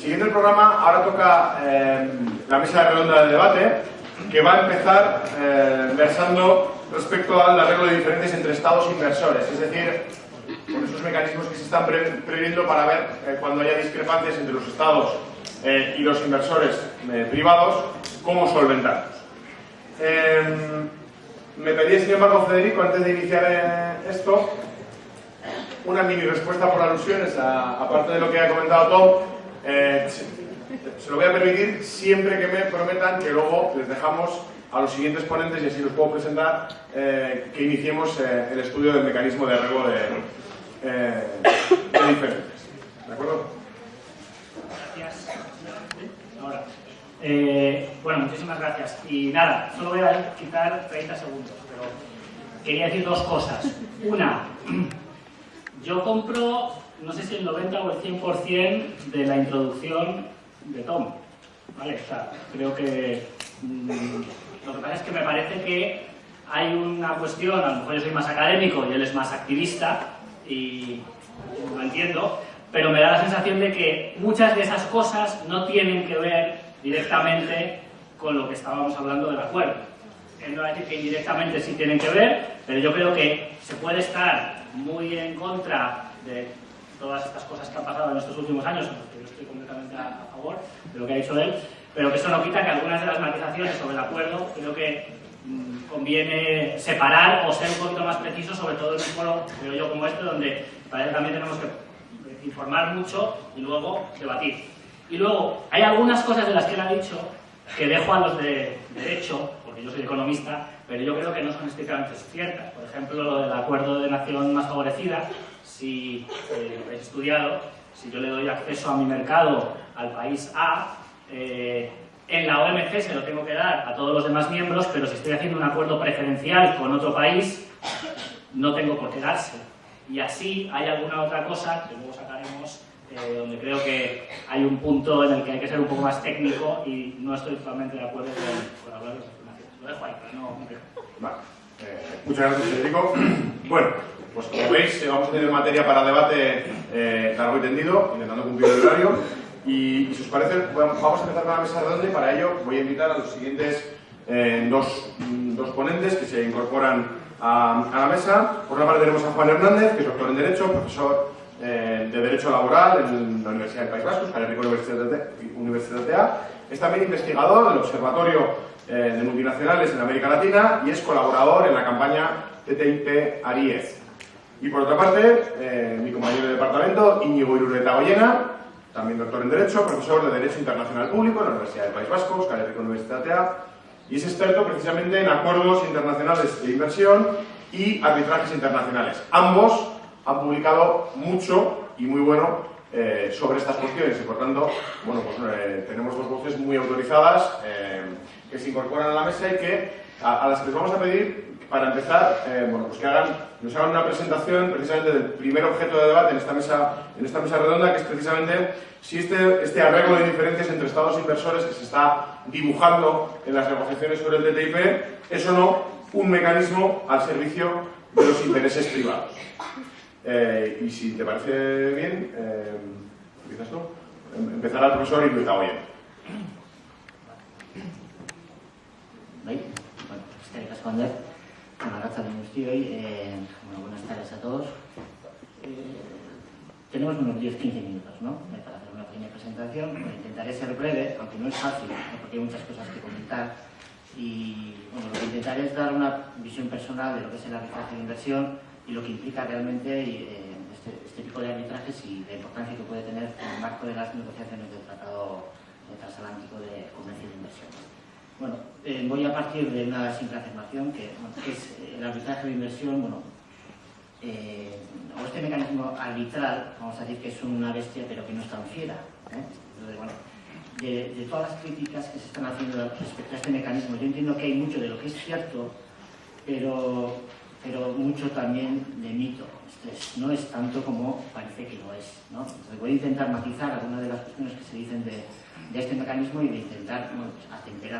Siguiendo el programa, ahora toca eh, la mesa redonda de debate, que va a empezar eh, versando respecto al arreglo de diferencias entre estados e inversores, es decir, con esos mecanismos que se están previendo para ver eh, cuando haya discrepancias entre los estados y los inversores privados, cómo solventarlos. me pedía, sin embargo, Federico, antes de iniciar esto, una mini respuesta por alusiones, aparte de lo que ha comentado Tom, eh, se lo voy a permitir siempre que me prometan que luego les dejamos a los siguientes ponentes, y así los puedo presentar, eh, que iniciemos eh, el estudio del mecanismo de arreglo de, de diferentes. ¿De acuerdo? Gracias. Bueno, muchísimas gracias. Y nada, solo voy a quitar 30 segundos, pero quería decir dos cosas. Una, yo compro no sé si el 90 o el 100% de la introducción de Tom. ¿Vale? O sea, creo que... Mm, lo que pasa es que me parece que hay una cuestión, a lo mejor yo soy más académico y él es más activista, y lo entiendo, pero me da la sensación de que muchas de esas cosas no tienen que ver directamente con lo que estábamos hablando del acuerdo. Él no va a decir que indirectamente sí tienen que ver, pero yo creo que se puede estar muy en contra de todas estas cosas que han pasado en estos últimos años, en los que yo estoy completamente a, favor de lo que ha dicho él, pero que eso no quita que algunas de las matizaciones sobre el acuerdo creo que mm, conviene separar o ser un poquito más preciso, sobre todo en un foro, creo yo, como este, donde que también tenemos que informar mucho y luego debatir. Y luego, hay algunas cosas de las que él ha dicho que dejo a los de derecho, porque yo soy economista, pero yo creo que no son estrictamente ciertas. Por ejemplo, lo del acuerdo de nación más favorecida, si eh, habéis estudiado, si yo le doy acceso a mi mercado al país A, eh, en la OMC se lo tengo que dar a todos los demás miembros, pero si estoy haciendo un acuerdo preferencial con otro país, no tengo por qué darse. Y así hay alguna otra cosa que luego sacaremos, eh, donde creo que hay un punto en el que hay que ser un poco más técnico y no estoy totalmente de acuerdo con, hablar de las afirmaciones. Lo dejo ahí, pero no Vale. muchas gracias, Federico. Bueno, pues como veis, eh, vamos a tener materia para debate eh, largo y tendido, intentando cumplir el horario. Y, si os parece, vamos a empezar con la mesa redonda y para ello voy a invitar a los siguientes eh, dos, dos, ponentes que se incorporan a, la mesa. Por una parte tenemos a Juan Hernández, que es doctor en Derecho, profesor de Derecho Laboral en la Universidad del País Vasco, Euskal Universidad de A. Es también investigador del Observatorio de Multinacionales en América Latina y es colaborador en la campaña TTIP Aries. Y por otra parte, eh, mi compañero de departamento, Íñigo Irureta Goyena, también doctor en Derecho, profesor de Derecho Internacional Público en la Universidad del País Vasco, Euskal Herriko Universidad y es experto precisamente en acuerdos internacionales de inversión y arbitrajes internacionales. Ambos han publicado mucho y muy bueno eh, sobre estas cuestiones y por tanto, bueno, pues eh, tenemos dos voces muy autorizadas que se incorporan a la mesa y que a, a las que les vamos a pedir para empezar, eh, bueno, pues que hagan, nos hagan una presentación precisamente del primer objeto de debate en esta mesa, en esta mesa redonda, que es precisamente si este, este arreglo de diferencias entre estados e inversores que se está dibujando en las negociaciones sobre el TTIP es o no un mecanismo al servicio de los intereses privados. Eh, y si te parece bien, eh, ¿empiezas tú? Em, empezará el profesor Luisa Oye. Bueno, pues. Eh, bueno, buenas tardes a todos. Eh, tenemos unos 10-15 minutos ¿no? Eh, para hacer una pequeña presentación. intentaré ser breve, aunque no es fácil, porque hay muchas cosas que comentar. Y bueno, lo que intentaré es dar una visión personal de lo que es el arbitraje de inversión y lo que implica realmente este, este, tipo de arbitrajes y la importancia que puede tener en el marco de las negociaciones del Tratado Transatlántico de Comercio y de Inversión. Bueno, eh, voy a partir de una simple afirmación que, es eh, el arbitraje de inversión, bueno, eh, o este mecanismo arbitral, vamos a decir que es una bestia pero que no es tan fiera. Entonces, bueno, de, todas las críticas que se están haciendo respecto a este mecanismo, yo entiendo que hay mucho de lo que es cierto, pero, pero mucho también de mito. no es tanto como parece que lo es. ¿no? Entonces voy a intentar matizar algunas de las cuestiones que se dicen de de este mecanismo y de intentar bueno,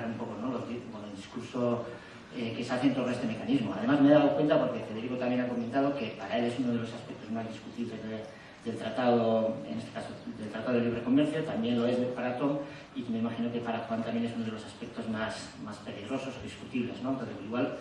un poco ¿no? el discurso eh, que se hace en torno a este mecanismo. Además me he dado cuenta, porque Federico también ha comentado, que para él es uno de los aspectos más discutibles de, del tratado, en este caso, del Tratado de Libre Comercio, también lo es para Tom, y me imagino que para Juan también es uno de los aspectos más, más peligrosos o discutibles, ¿no? Entonces, igual,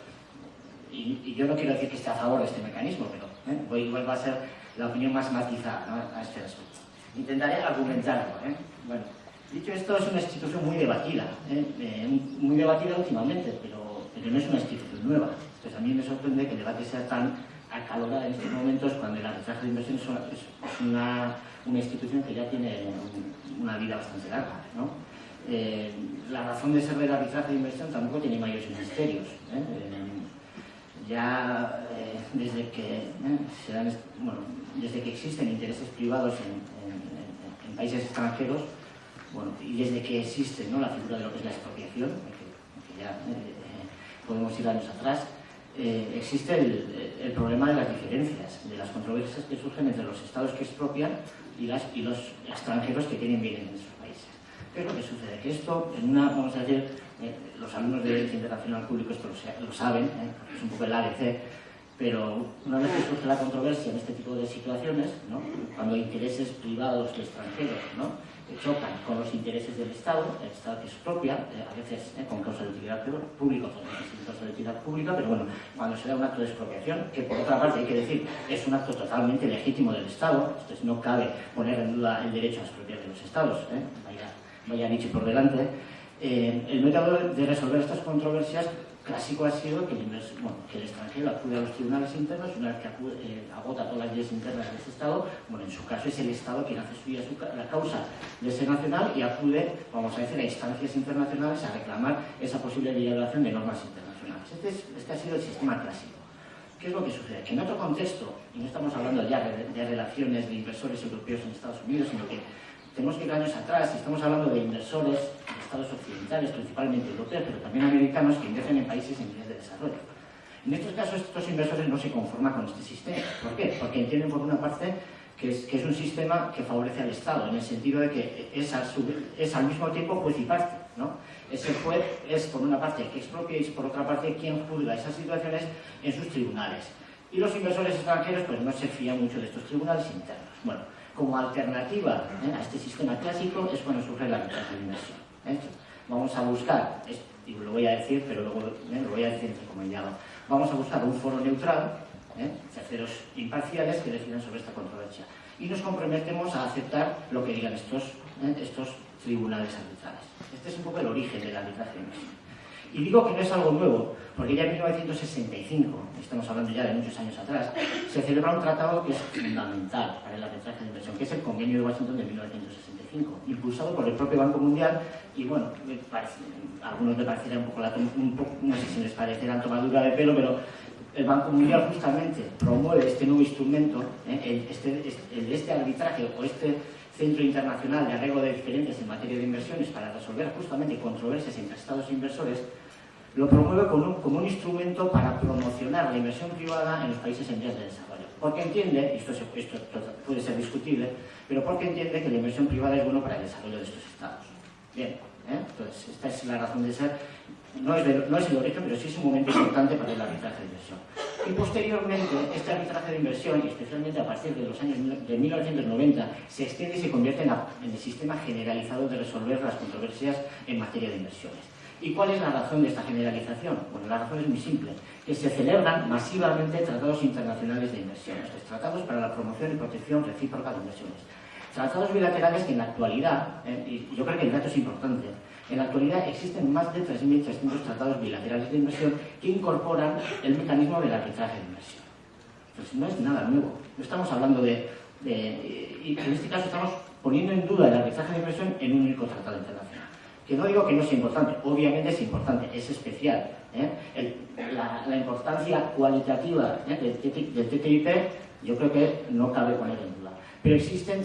y, yo no quiero decir que esté a favor de este mecanismo, pero ¿eh? igual va a ser la opinión más matizada a este respecto. Intentaré argumentarlo. ¿eh? Bueno, dicho esto, es una institución muy debatida, ¿eh? Eh, muy debatida últimamente, pero, pero no es una institución nueva. Entonces, a mí me sorprende que el debate sea tan acalorada en estos momentos cuando el arbitraje de inversiones es una, una institución que ya tiene una vida bastante larga. ¿no? Eh, la razón de ser del arbitraje de inversión tampoco tiene mayores misterios. ¿eh? Eh, ya desde, que, se dan, bueno, desde que existen intereses privados en, países extranjeros, bueno, y desde que existe ¿no? la figura de lo que es la expropiación, que, ya podemos ir años atrás, existe el, el, problema de las diferencias, de las controversias que surgen entre los estados que expropian y, las, y los extranjeros que tienen bienes en esos países. ¿Qué es lo que sucede? Que esto, en una, vamos a decir, eh, los alumnos de Derecho Internacional Público esto lo, saben, ¿eh? es un poco el ABC, pero una vez que surge la controversia en este tipo de situaciones, ¿no? cuando intereses privados y extranjeros ¿no? chocan con los intereses del Estado, el Estado que expropia, eh, a veces eh, con causa de utilidad pública, sin causa de utilidad pública, pero bueno, cuando se da un acto de expropiación, que por otra parte hay que decir, es un acto totalmente legítimo del Estado, entonces no cabe poner en duda el derecho a expropiar de los Estados, ¿eh? vaya, vaya dicho por delante, el método de resolver estas controversias clásico ha sido que el, que el extranjero acude a los tribunales internos una vez que eh, agota todas las leyes internas de ese Estado, bueno, en su caso es el Estado quien hace suya la causa de ese nacional y acude, vamos a decir, a instancias internacionales a reclamar esa posible violación de normas internacionales. Este, este, ha sido el sistema clásico. ¿Qué es lo que sucede? Que en otro contexto, y no estamos hablando ya de, de relaciones de inversores europeos en Estados Unidos, sino que tenemos que ir años atrás, estamos hablando de inversores de estados occidentales, principalmente europeos, pero también americanos, que invierten en países en vías de desarrollo. En estos casos, estos inversores no se conforman con este sistema. ¿Por qué? Porque entienden, por una parte, que es, que es un sistema que favorece al Estado, en el sentido de que es, es al mismo tiempo juez y parte. ¿no? Ese juez es, por una parte, que expropia y, por otra parte, quien juzga esas situaciones en sus tribunales. Y los inversores extranjeros pues, no se fían mucho de estos tribunales internos. Bueno, como alternativa ¿eh? a este sistema clásico es cuando surge la arbitraje inversión. ¿eh? Vamos a buscar, y lo voy a decir, pero luego ¿eh? lo voy a decir entre llama. vamos a buscar un foro neutral, terceros imparciales que decidan sobre esta controversia. Y nos comprometemos a aceptar lo que digan estos, estos tribunales arbitrales. Este es un poco el origen arbitraje de inversión. Y digo que no es algo nuevo, porque ya en 1965, estamos hablando ya de muchos años atrás, se celebra un tratado que es fundamental para el arbitraje de inversión, que es el Convenio de Washington de 1965, impulsado por el propio Banco Mundial, y bueno, a algunos me parecerá un poco, la, un poco, no sé si les parecerá tomadura de pelo, pero el Banco Mundial justamente promueve este nuevo instrumento, ¿eh? este, este, este arbitraje o este Centro Internacional de Arreglo de Diferentes en materia de inversiones para resolver justamente controversias entre estados e inversores, lo promueve como un, instrumento para promocionar la inversión privada en los países en vías de desarrollo. Porque entiende, y esto, puede ser discutible, pero porque entiende que la inversión privada es bueno para el desarrollo de estos estados. Bien, ¿eh? entonces esta es la razón de ser. No es, es el origen, pero sí es un momento importante para el arbitraje de inversión. Y posteriormente, este arbitraje de inversión, especialmente a partir de los años de 1990, se extiende y se convierte en el sistema generalizado de resolver las controversias en materia de inversiones. ¿Y cuál es la razón de esta generalización? Bueno, la razón es muy simple, que se celebran masivamente tratados internacionales de inversiones, tratados para la promoción y protección recíproca de inversiones. Tratados bilaterales que en la actualidad, eh, y yo creo que el dato es importante, en la actualidad existen más de 3.300 tratados bilaterales de inversión que incorporan el mecanismo del arbitraje de inversión. Entonces no es nada nuevo, no estamos hablando de, de y en este caso estamos poniendo en duda el arbitraje de inversión en un único tratado internacional. Que no digo que no sea importante, obviamente es importante, es especial. ¿eh? la, importancia cualitativa ¿eh? del, TTIP yo creo que no cabe poner en duda. Pero existen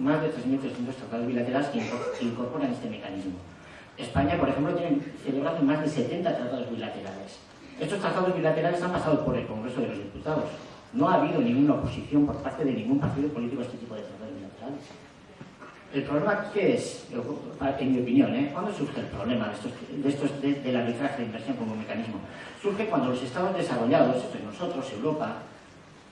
más de 3.300 tratados bilaterales que incorporan este mecanismo. España, por ejemplo, tiene celebrado más de 70 tratados bilaterales. Estos tratados bilaterales han pasado por el Congreso de los Diputados. No ha habido ninguna oposición por parte de ningún partido político a este tipo de tratados bilaterales. El problema, ¿qué es? En mi opinión, ¿eh? ¿cuándo surge el problema de estos, de estos del arbitraje de inversión como mecanismo? Surge cuando los estados desarrollados, entre nosotros, Europa,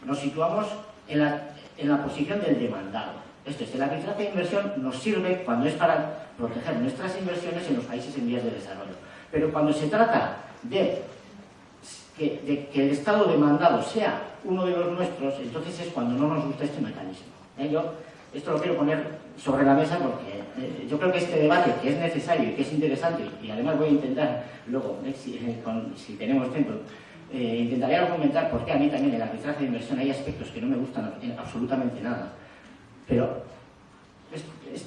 nos situamos en, la posición del demandado. Esto es, el arbitraje de inversión nos sirve cuando es para proteger nuestras inversiones en los países en vías de desarrollo. Pero cuando se trata de que, el Estado demandado sea uno de los nuestros, entonces es cuando no nos gusta este mecanismo. ¿eh? Esto lo quiero poner sobre la mesa porque eh, yo creo que este debate, que es necesario y que es interesante, y además voy a intentar luego, eh, si, tenemos tiempo, intentaré argumentar por qué a mí también en el arbitraje de inversión hay aspectos que no me gustan absolutamente nada. Pero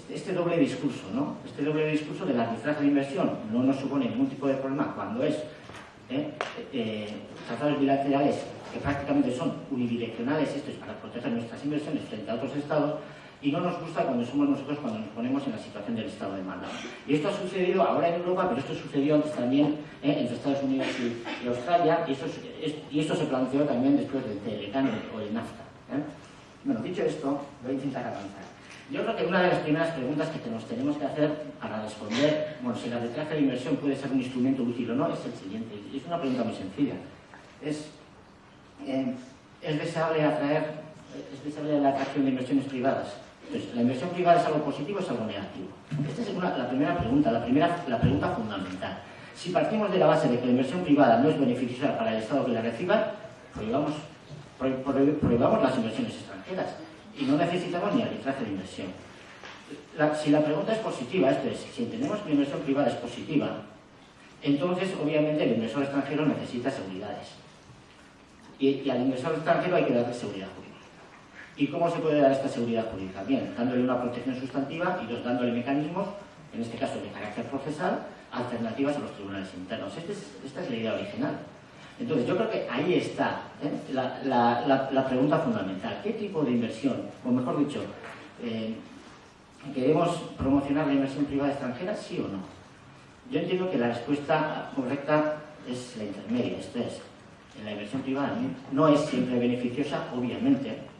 este, doble discurso, ¿no? Este doble discurso del arbitraje de inversión no nos supone ningún tipo de problema cuando es ¿eh? Eh, tratados bilaterales que prácticamente son unidireccionales, esto es para proteger nuestras inversiones frente a otros estados, y no nos gusta cuando somos nosotros cuando nos ponemos en la situación del estado de mando. Y esto ha sucedido ahora en Europa, pero esto sucedió antes también ¿eh? entre Estados Unidos y, Australia, y, y, esto se planteó también después del Telecano o el NAFTA. Bueno, dicho esto, voy a intentar avanzar. Yo creo que una de las primeras preguntas que nos tenemos que hacer para responder, bueno, si la arbitraje de inversión puede ser un instrumento útil o no, es el siguiente. Es una pregunta muy sencilla. Es, eh, ¿es deseable atraer, es deseable la atracción de inversiones privadas? Entonces, ¿la inversión privada es algo positivo o es algo negativo? Esta es la primera pregunta, la, primera, la pregunta fundamental. Si partimos de la base de que la inversión privada no es beneficiosa para el Estado que la reciba, prohibamos, prohibamos las inversiones extranjeras y no necesitamos ni arbitraje de inversión. si la pregunta es positiva, esto es, si entendemos que la inversión privada es positiva, entonces obviamente el inversor extranjero necesita seguridades. Y, al inversor extranjero hay que darle seguridad jurídica. ¿Y cómo se puede dar esta seguridad jurídica? Bien, dándole una protección sustantiva y dos, dándole mecanismos, en este caso de carácter procesal, alternativas a los tribunales internos. Este esta es la idea original. Entonces, yo creo que ahí está ¿eh? la, pregunta fundamental. ¿Qué tipo de inversión, o mejor dicho, eh, queremos promocionar la inversión privada extranjera, sí o no? Yo entiendo que la respuesta correcta es la intermedia, esto es, la inversión privada no es siempre beneficiosa, obviamente, ¿eh?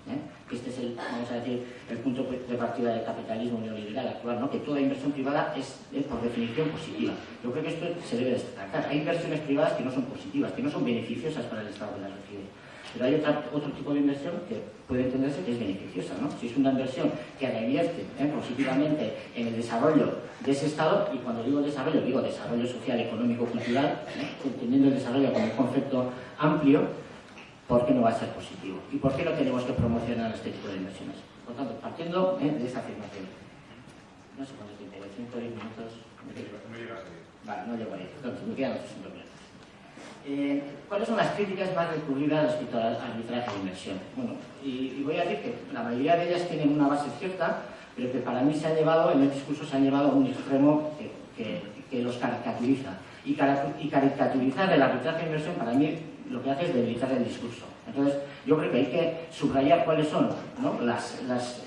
Este es el, vamos a decir, el punto de partida del capitalismo neoliberal actual, ¿no? que toda inversión privada es, por definición positiva. Yo creo que esto se debe destacar. Hay inversiones privadas que no son positivas, que no son beneficiosas para el Estado que las recibe. Pero hay otro tipo de inversión que puede entenderse que es beneficiosa. ¿no? Si es una inversión que revierte ¿eh? positivamente en el desarrollo de ese Estado, y cuando digo desarrollo, digo desarrollo social, económico, cultural, ¿eh? entendiendo el desarrollo como un concepto amplio, ¿por qué no va a ser positivo? ¿Y por qué no tenemos que promocionar este tipo de inversiones? Por tanto, partiendo ¿eh? de esa afirmación. No sé cuánto tiempo, 5 o 10 minutos. Vale, no llego ahí. Entonces, me quedan otros minutos. Eh, ¿Cuáles son las críticas más recurridas respecto al arbitraje de inversión? Bueno, y, voy a decir que la mayoría de ellas tienen una base cierta, pero que para mí se ha llevado, en el discurso se han llevado a un extremo que, los caricaturiza. Y, y caricaturizar el arbitraje de inversión para mí lo que hace es debilitar el discurso. Entonces, yo creo que hay que subrayar cuáles son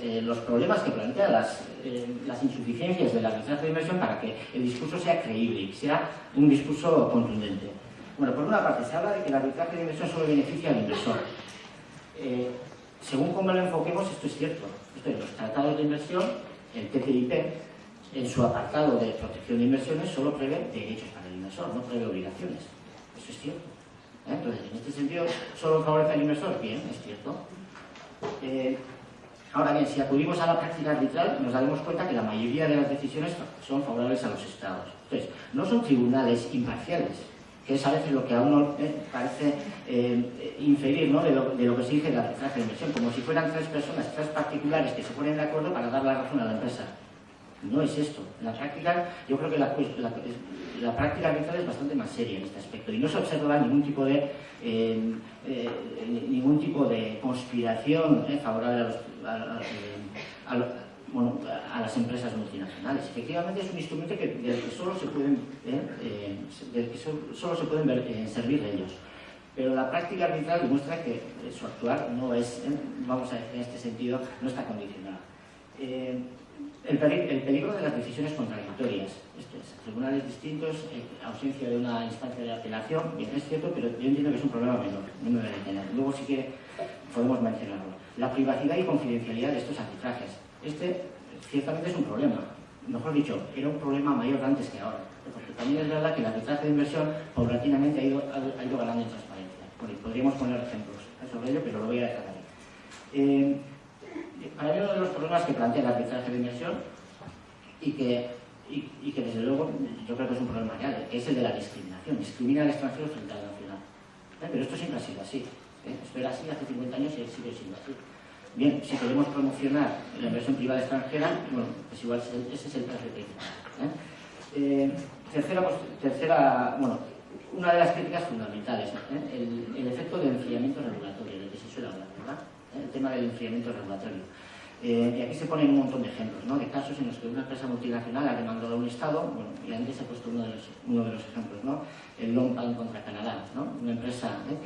eh, los problemas que plantea, las, eh, las insuficiencias del arbitraje de inversión para que el discurso sea creíble y sea un discurso contundente. Bueno, por una parte, se habla de que el arbitraje de inversión solo beneficia al inversor. Eh, según cómo lo enfoquemos, esto es cierto. Es, los tratados de inversión, el TTIP, en su apartado de protección de inversiones, solo prevé derechos para el inversor, no prevé obligaciones. Eso es cierto. ¿Eh? Entonces, en este sentido, ¿solo favorece al inversor? Bien, es cierto. Eh, ahora bien, si acudimos a la práctica arbitral, nos daremos cuenta que la mayoría de las decisiones son favorables a los estados. Entonces, no son tribunales imparciales, que es a veces lo que a uno eh, parece inferir ¿no? de, lo, que se dice en la arbitraje de inversión, como si fueran tres personas, tres particulares que se ponen de acuerdo para dar la razón a la empresa. No es esto. En la práctica, yo creo que la, la, práctica arbitral es bastante más seria en este aspecto y no se observa ningún tipo de eh, eh, ningún tipo de conspiración eh, favorable a, las empresas multinacionales. Efectivamente es un instrumento que, del que solo se pueden, que solo se pueden servir ellos. Pero la práctica arbitral demuestra que su actuar no es, vamos a decir en este sentido, no está condicionado. El, peligro de las decisiones contradictorias. Tribunales distintos, eh, ausencia de una instancia de apelación, bien, es cierto, pero yo entiendo que es un problema menor, no me voy a detener. Luego, si quiere, podemos mencionarlo. La privacidad y confidencialidad de estos arbitrajes. Este, ciertamente, es un problema. Mejor dicho, era un problema mayor antes que ahora. Porque también es verdad que el arbitraje de inversión paulatinamente ha ido, ha, ido ganando en transparencia. podríamos poner ejemplos sobre ello, pero lo voy a dejar ahí. Eh, para mí uno de los problemas que plantea el arbitraje de inversión y que, y, que desde luego yo creo que es un problema real, que es el de la discriminación. Discrimina al extranjero frente al nacional. ¿Eh? Pero esto siempre ha sido así. ¿eh? Esto era así hace 50 años y sigue siendo así. Bien, si queremos promocionar la inversión privada extranjera, bueno, pues igual ese es el traje ¿eh? eh, tercera, pues, tercera, bueno, una de las críticas fundamentales, el, el, efecto del enfriamiento regulatorio, del que se suele hablar, ¿verdad? El tema del enfriamiento regulatorio. Eh, y aquí se ponen un montón de ejemplos, ¿no? de casos en los que una empresa multinacional ha demandado a un Estado, bueno, y antes he puesto uno de los, uno de los ejemplos, ¿no? el Longpan contra Canadá, ¿no? una empresa ¿eh?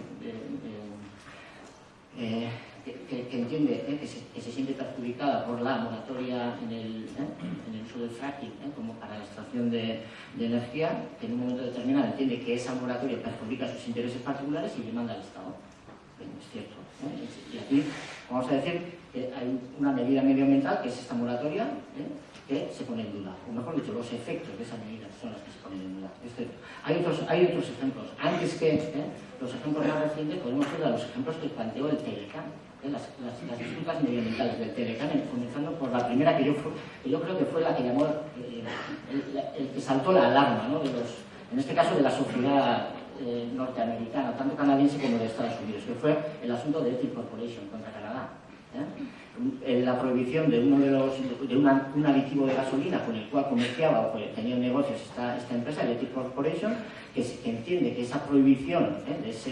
eh, que, entiende que se, siente perjudicada por la moratoria en el, uso del fracking como para la extracción de, de, energía, que en un momento determinado entiende que esa moratoria perjudica sus intereses particulares y demanda al Estado. es cierto. Y aquí vamos a decir que hay una medida medioambiental, que es esta moratoria, ¿eh? que se pone en duda. O mejor dicho, los efectos de esa medida son los que se ponen en duda. hay, otros, hay otros ejemplos. Antes que ¿eh? los ejemplos más recientes, podemos ver a los ejemplos que planteó el Telecan. ¿eh? Las, las, las, disculpas medioambientales del Telecan, comenzando por la primera que yo, que yo creo que fue la que llamó, el, que saltó la alarma, ¿no? de los, en este caso de la sociedad norteamericana, tanto canadiense como de Estados Unidos, que fue el asunto de Ethic Corporation contra Canadá. ¿eh? La prohibición de uno de los de un aditivo de gasolina con el cual comerciaba o tenía negocios esta, esta empresa, Electric Corporation, que, entiende que esa prohibición ¿eh? de, ese,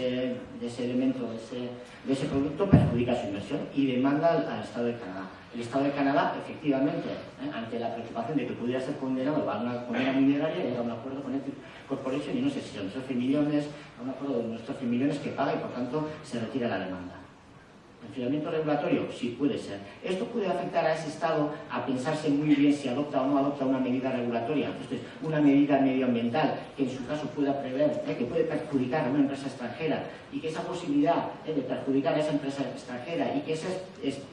de, ese, elemento, de ese, de ese, producto, perjudica su inversión y demanda al, Estado de Canadá. El Estado de Canadá, efectivamente, ¿eh? ante la preocupación de que pudiera ser condenado a una condena mineraria, llega a un acuerdo con Electric Corporation y no sé si son 13 millones, a un acuerdo de unos 13 millones que paga y por tanto se retira la demanda. Enfriamiento regulatorio, sí puede ser. Esto puede afectar a ese Estado a pensarse muy bien si adopta o no adopta una medida regulatoria, esto es, una medida medioambiental que en su caso pueda prever, ¿eh? que puede perjudicar a una empresa extranjera y que esa posibilidad ¿eh? de perjudicar a esa empresa extranjera y que esa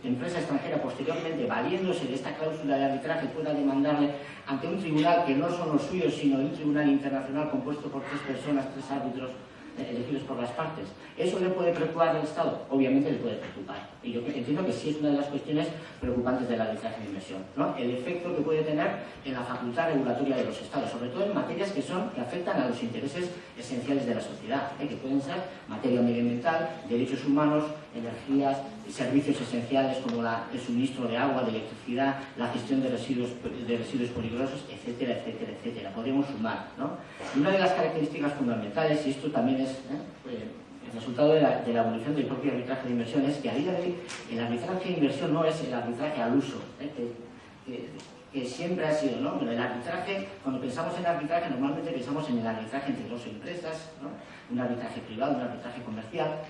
empresa extranjera posteriormente, valiéndose de esta cláusula de arbitraje, pueda demandarle ante un tribunal que no son los suyos, sino un tribunal internacional compuesto por tres personas, tres árbitros, elegidos por las partes. ¿Eso le puede preocupar al Estado? Obviamente le puede preocupar. Y yo entiendo que sí es una de las cuestiones preocupantes de la arbitraje de inversión. ¿no? El efecto que puede tener en la facultad regulatoria de los Estados, sobre todo en materias que, son, que afectan a los intereses esenciales de la sociedad, ¿eh? que pueden ser materia medioambiental, derechos humanos, energías, servicios esenciales como la, el suministro de agua, de electricidad, la gestión de residuos, de residuos peligrosos, etcétera, etcétera, etcétera. Podríamos sumar. ¿no? una de las características fundamentales, y esto también es ¿eh? el resultado de la, de la, evolución del propio arbitraje de inversión, es que a día de hoy el arbitraje de inversión no es el arbitraje al uso, ¿eh? que, siempre ha sido. ¿no? El arbitraje, cuando pensamos en arbitraje, normalmente pensamos en el arbitraje entre dos empresas, ¿no? un arbitraje privado, un arbitraje comercial,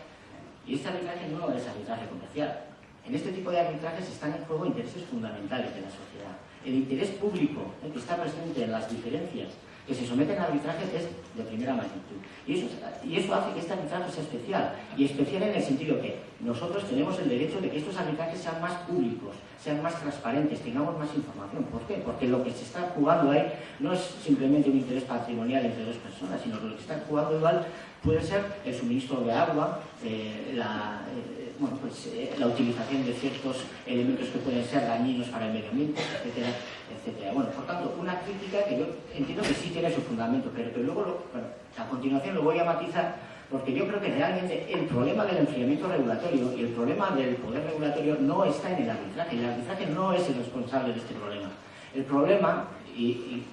y este arbitraje no es arbitraje comercial. En este tipo de arbitrajes están en juego intereses fundamentales de la sociedad. El interés público que está presente en las diferencias que se someten a arbitraje es de primera magnitud. Y eso, y eso hace que este arbitraje sea especial. Y especial en el sentido que nosotros tenemos el derecho de que estos arbitrajes sean más públicos, sean más transparentes, tengamos más información. ¿Por qué? Porque lo que se está jugando ahí no es simplemente un interés patrimonial entre dos personas, sino que lo que está jugando igual puede ser el suministro de agua, eh, la, eh, bueno, pues, eh, la utilización de ciertos elementos que pueden ser dañinos para el medio ambiente, etcétera, etcétera. Bueno, por tanto, una crítica que yo entiendo que sí tiene su fundamento, pero que luego, bueno, a continuación lo voy a matizar porque yo creo que realmente el problema del enfriamiento regulatorio y el problema del poder regulatorio no está en el arbitraje. El arbitraje no es el responsable de este problema. El problema, y,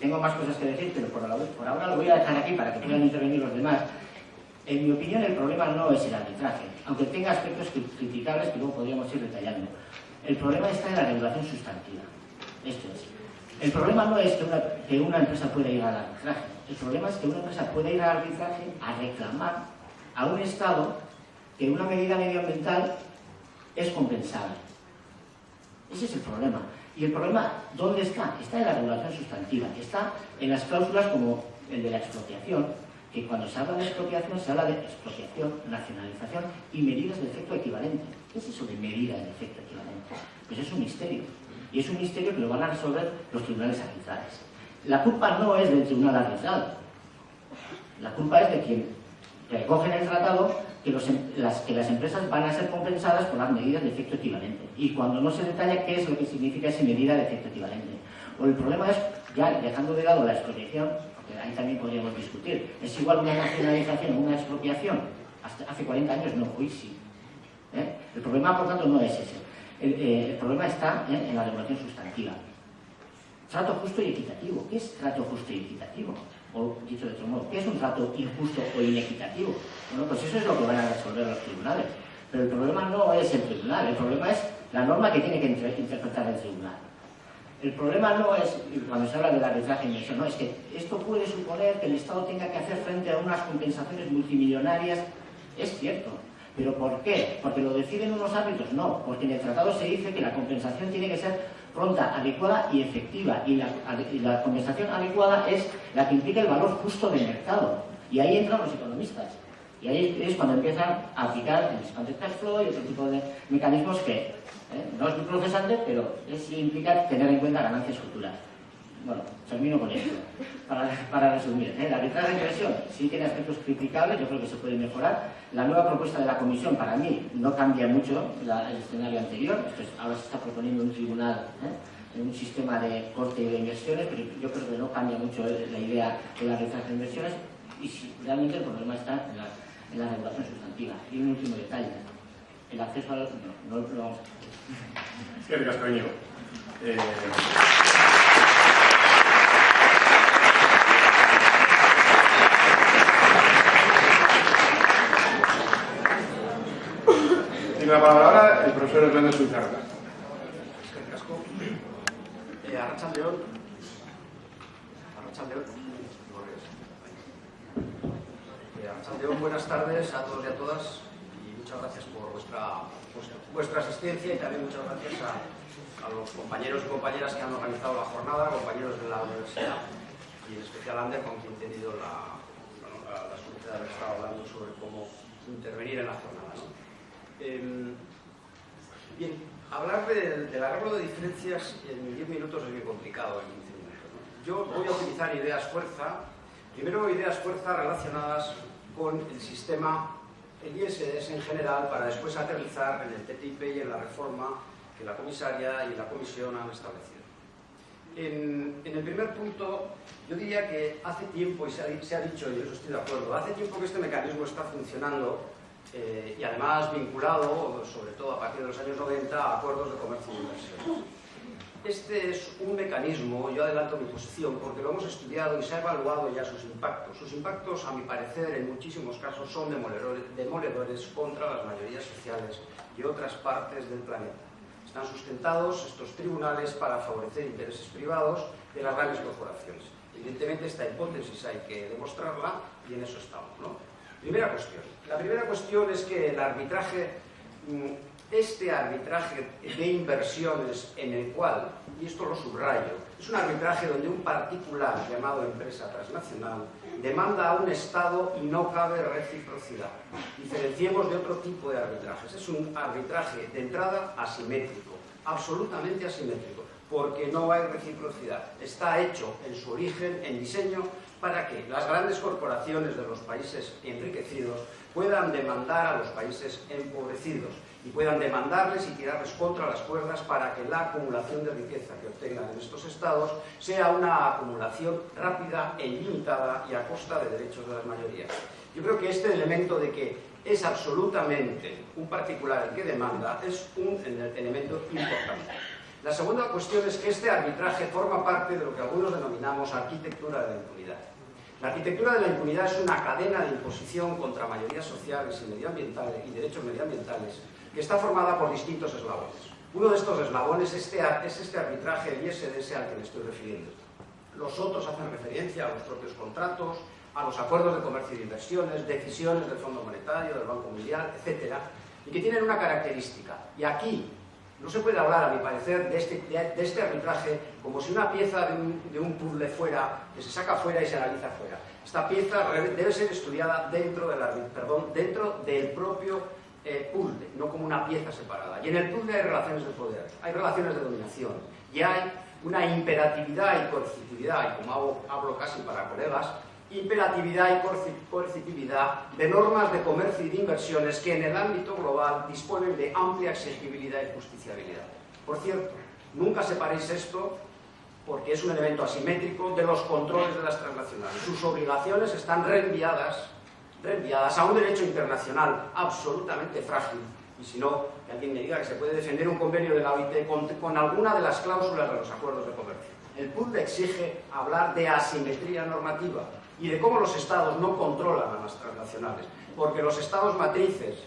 tengo más cosas que decir, pero por, ahora lo voy a dejar aquí para que puedan intervenir los demás. En mi opinión, el problema no es el arbitraje, aunque tenga aspectos criticables que luego podríamos ir detallando. El problema está en la regulación sustantiva. Esto es. El problema no es que una, que una empresa pueda ir al arbitraje. El problema es que una empresa puede ir al arbitraje a reclamar a un Estado que una medida medioambiental es compensable. Ese es el problema. Y el problema, ¿dónde está? Está en la regulación sustantiva. Está en las cláusulas como el de la expropiación, que cuando se habla de expropiación se habla de expropiación, nacionalización y medidas de efecto equivalente. ¿Qué es eso de medida de efecto equivalente? Pues es un misterio. Y es un misterio que lo van a resolver los tribunales arbitrales. La culpa no es del tribunal arbitral. La culpa es de quien recogen el tratado que, em, las, que las empresas van a ser compensadas por las medidas de efecto equivalente. Y cuando no se detalla qué es lo que significa esa medida de efecto equivalente. O el problema es, ya dejando de lado la expropiación, porque ahí también podríamos discutir, ¿es igual una nacionalización o una expropiación? Hace 40 años no, hoy sí. ¿Eh? El problema, por tanto, no es ese. El, eh, problema está en la regulación sustantiva. Trato justo y equitativo. ¿Qué es trato justo y equitativo? O dicho de otro modo, ¿qué es un trato injusto o inequitativo? Bueno, pues eso es lo que van a resolver los tribunales. Pero el problema no es el tribunal, el problema es la norma que tiene que interpretar el tribunal. El problema no es, cuando se habla del arbitraje inversión, no, es que esto puede suponer que el Estado tenga que hacer frente a unas compensaciones multimillonarias. Es cierto, ¿Pero por qué? ¿Porque lo deciden unos árbitros? No, porque en el tratado se dice que la compensación tiene que ser pronta, adecuada y efectiva. Y la, compensación adecuada es la que implica el valor justo del mercado. Y ahí entran los economistas. Y ahí es cuando empiezan a aplicar el discounted cash flow y otro tipo de mecanismos que ¿eh? no es muy procesante, pero sí implica tener en cuenta ganancias futuras. Bueno, termino con esto. Para, resumir, ¿eh? la arbitraje de inversión sí tiene aspectos criticables, yo creo que se puede mejorar. La nueva propuesta de la Comisión, para mí, no cambia mucho el escenario anterior. ahora se está proponiendo un tribunal, ¿eh? un sistema de corte de inversiones, pero yo creo que no cambia mucho la idea de la arbitraje de inversiones. Y si, realmente el problema está en la, regulación sustantiva. Y un último detalle, el acceso a los... No, no, lo vamos a... Eh... Tiene la palabra el profesor Hernández Suizarra. Eh, León. Eh, buenas tardes a todos y a todas y muchas gracias por vuestra, vuestra asistencia y también muchas gracias a, los compañeros y compañeras que han organizado la jornada, compañeros de la universidad y en especial Ander con quien he tenido la, la, suerte de haber estado hablando sobre cómo intervenir en la jornada. Em, bien, hablar del, arreglo de diferencias en 10 minutos es muy complicado, en 15 minutos. Yo voy a utilizar ideas fuerza, primero ideas fuerza relacionadas con el sistema, el ISDS en general, para después aterrizar en el TTIP y en la reforma que la comisaria y la comisión han establecido. En, el primer punto, yo diría que hace tiempo, y se ha, se ha dicho, y yo estoy de acuerdo, hace tiempo que este mecanismo está funcionando eh, y además vinculado, sobre todo a partir de los años 90, a acuerdos de comercio y inversión. Este es un mecanismo, yo adelanto mi posición, porque lo hemos estudiado y se ha evaluado ya sus impactos. Sus impactos, a mi parecer, en muchísimos casos son demoledores, contra las mayorías sociales y otras partes del planeta. Están sustentados estos tribunales para favorecer intereses privados de las grandes corporaciones. Evidentemente esta hipótesis hay que demostrarla y en eso estamos. ¿no? Primera cuestión. La primera cuestión es que el arbitraje, mm, este arbitraje de inversiones en el cual, y esto lo subrayo, es un arbitraje donde un particular llamado empresa transnacional demanda a un Estado y no cabe reciprocidad. Diferenciemos de otro tipo de arbitrajes. Es un arbitraje de entrada asimétrico, absolutamente asimétrico, porque no hay reciprocidad. Está hecho en su origen, en diseño, para que las grandes corporaciones de los países enriquecidos puedan demandar a los países empobrecidos y puedan demandarles y tirarles contra las cuerdas para que la acumulación de riqueza que obtengan en estos estados sea una acumulación rápida e ilimitada y a costa de derechos de las mayorías. Yo creo que este elemento de que es absolutamente un particular el que demanda es un elemento importante. La segunda cuestión es que este arbitraje forma parte de lo que algunos denominamos arquitectura de la impunidad. La arquitectura de la impunidad es una cadena de imposición contra mayorías sociales y medioambientales y derechos medioambientales que está formada por distintos eslabones. Uno de estos eslabones este es este arbitraje del ISDS al que me estoy refiriendo. Los otros hacen referencia a los propios contratos, a los acuerdos de comercio y de inversiones, decisiones del Fondo Monetario, del Banco Mundial, etc. Y que tienen una característica. Y aquí no se puede hablar, a mi parecer, de este, este arbitraje como si una pieza de un, puzzle fuera, que se saca fuera y se analiza fuera. Esta pieza debe ser estudiada dentro del, propio eh, puzzle, no como una pieza separada. Y en el puzzle hay relaciones de poder, hay relaciones de dominación, y hay una imperatividad y coercitividad, y como hablo casi para colegas, imperatividad y coercitividad de normas de comercio y de inversiones que en el ámbito global disponen de amplia exigibilidad y justiciabilidad. Por cierto, nunca separéis esto porque es un elemento asimétrico de los controles de las transnacionales. Sus obligaciones están reenviadas, reenviadas a un derecho internacional absolutamente frágil. Y si no, que alguien me diga que se puede defender un convenio de la OIT con, con alguna de las cláusulas de los acuerdos de comercio. El PUD exige hablar de asimetría normativa y de cómo los estados no controlan a las transnacionales, porque los estados matrices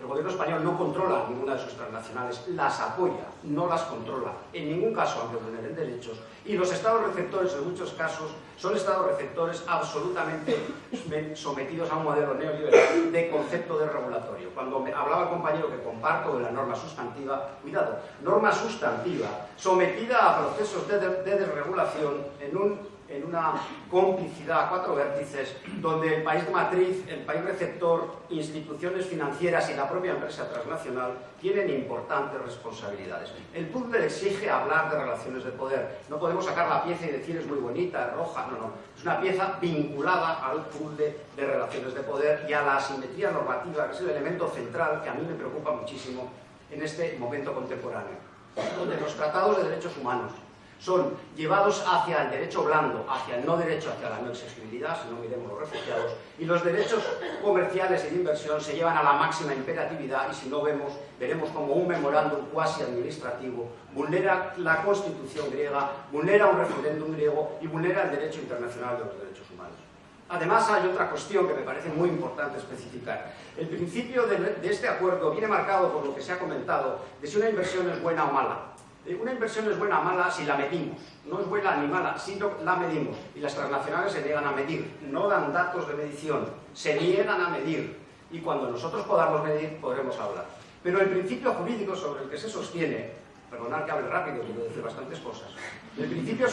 el gobierno español no controla ninguna de sus transnacionales, las apoya, no las controla, en ningún caso aunque vulneren derechos. Y los estados receptores, en muchos casos, son estados receptores absolutamente sometidos a un modelo neoliberal de concepto de regulatorio. Cuando hablaba el compañero que comparto de la norma sustantiva, cuidado, norma sustantiva sometida a procesos de desregulación en un en una complicidad a cuatro vértices donde el país matriz, el país receptor, instituciones financieras y la propia empresa transnacional tienen importantes responsabilidades. El puzzle exige hablar de relaciones de poder. No podemos sacar la pieza y decir es muy bonita, es roja, no, no. Es una pieza vinculada al puzzle de relaciones de poder y a la asimetría normativa, que es el elemento central que a mí me preocupa muchísimo en este momento contemporáneo, donde los tratados de derechos humanos, son llevados hacia el derecho blando, hacia el no derecho, hacia la no accesibilidad, si no miremos los refugiados, y los derechos comerciales y de inversión se llevan a la máxima imperatividad y si no vemos, veremos como un memorándum cuasi administrativo vulnera la constitución griega, vulnera un referéndum griego y vulnera el derecho internacional de los derechos humanos. Además, hay otra cuestión que me parece muy importante especificar. El principio de, de este acuerdo viene marcado por lo que se ha comentado de si una inversión es buena o mala. Eh, una inversión es buena o mala si la medimos. No es buena ni mala, si la medimos. Y las transnacionales se niegan a medir. No dan datos de medición. Se niegan a medir. Y cuando nosotros podamos medir, podremos hablar. Pero el principio jurídico sobre el que se sostiene, perdonad que hable rápido, quiero decir bastantes cosas, el principio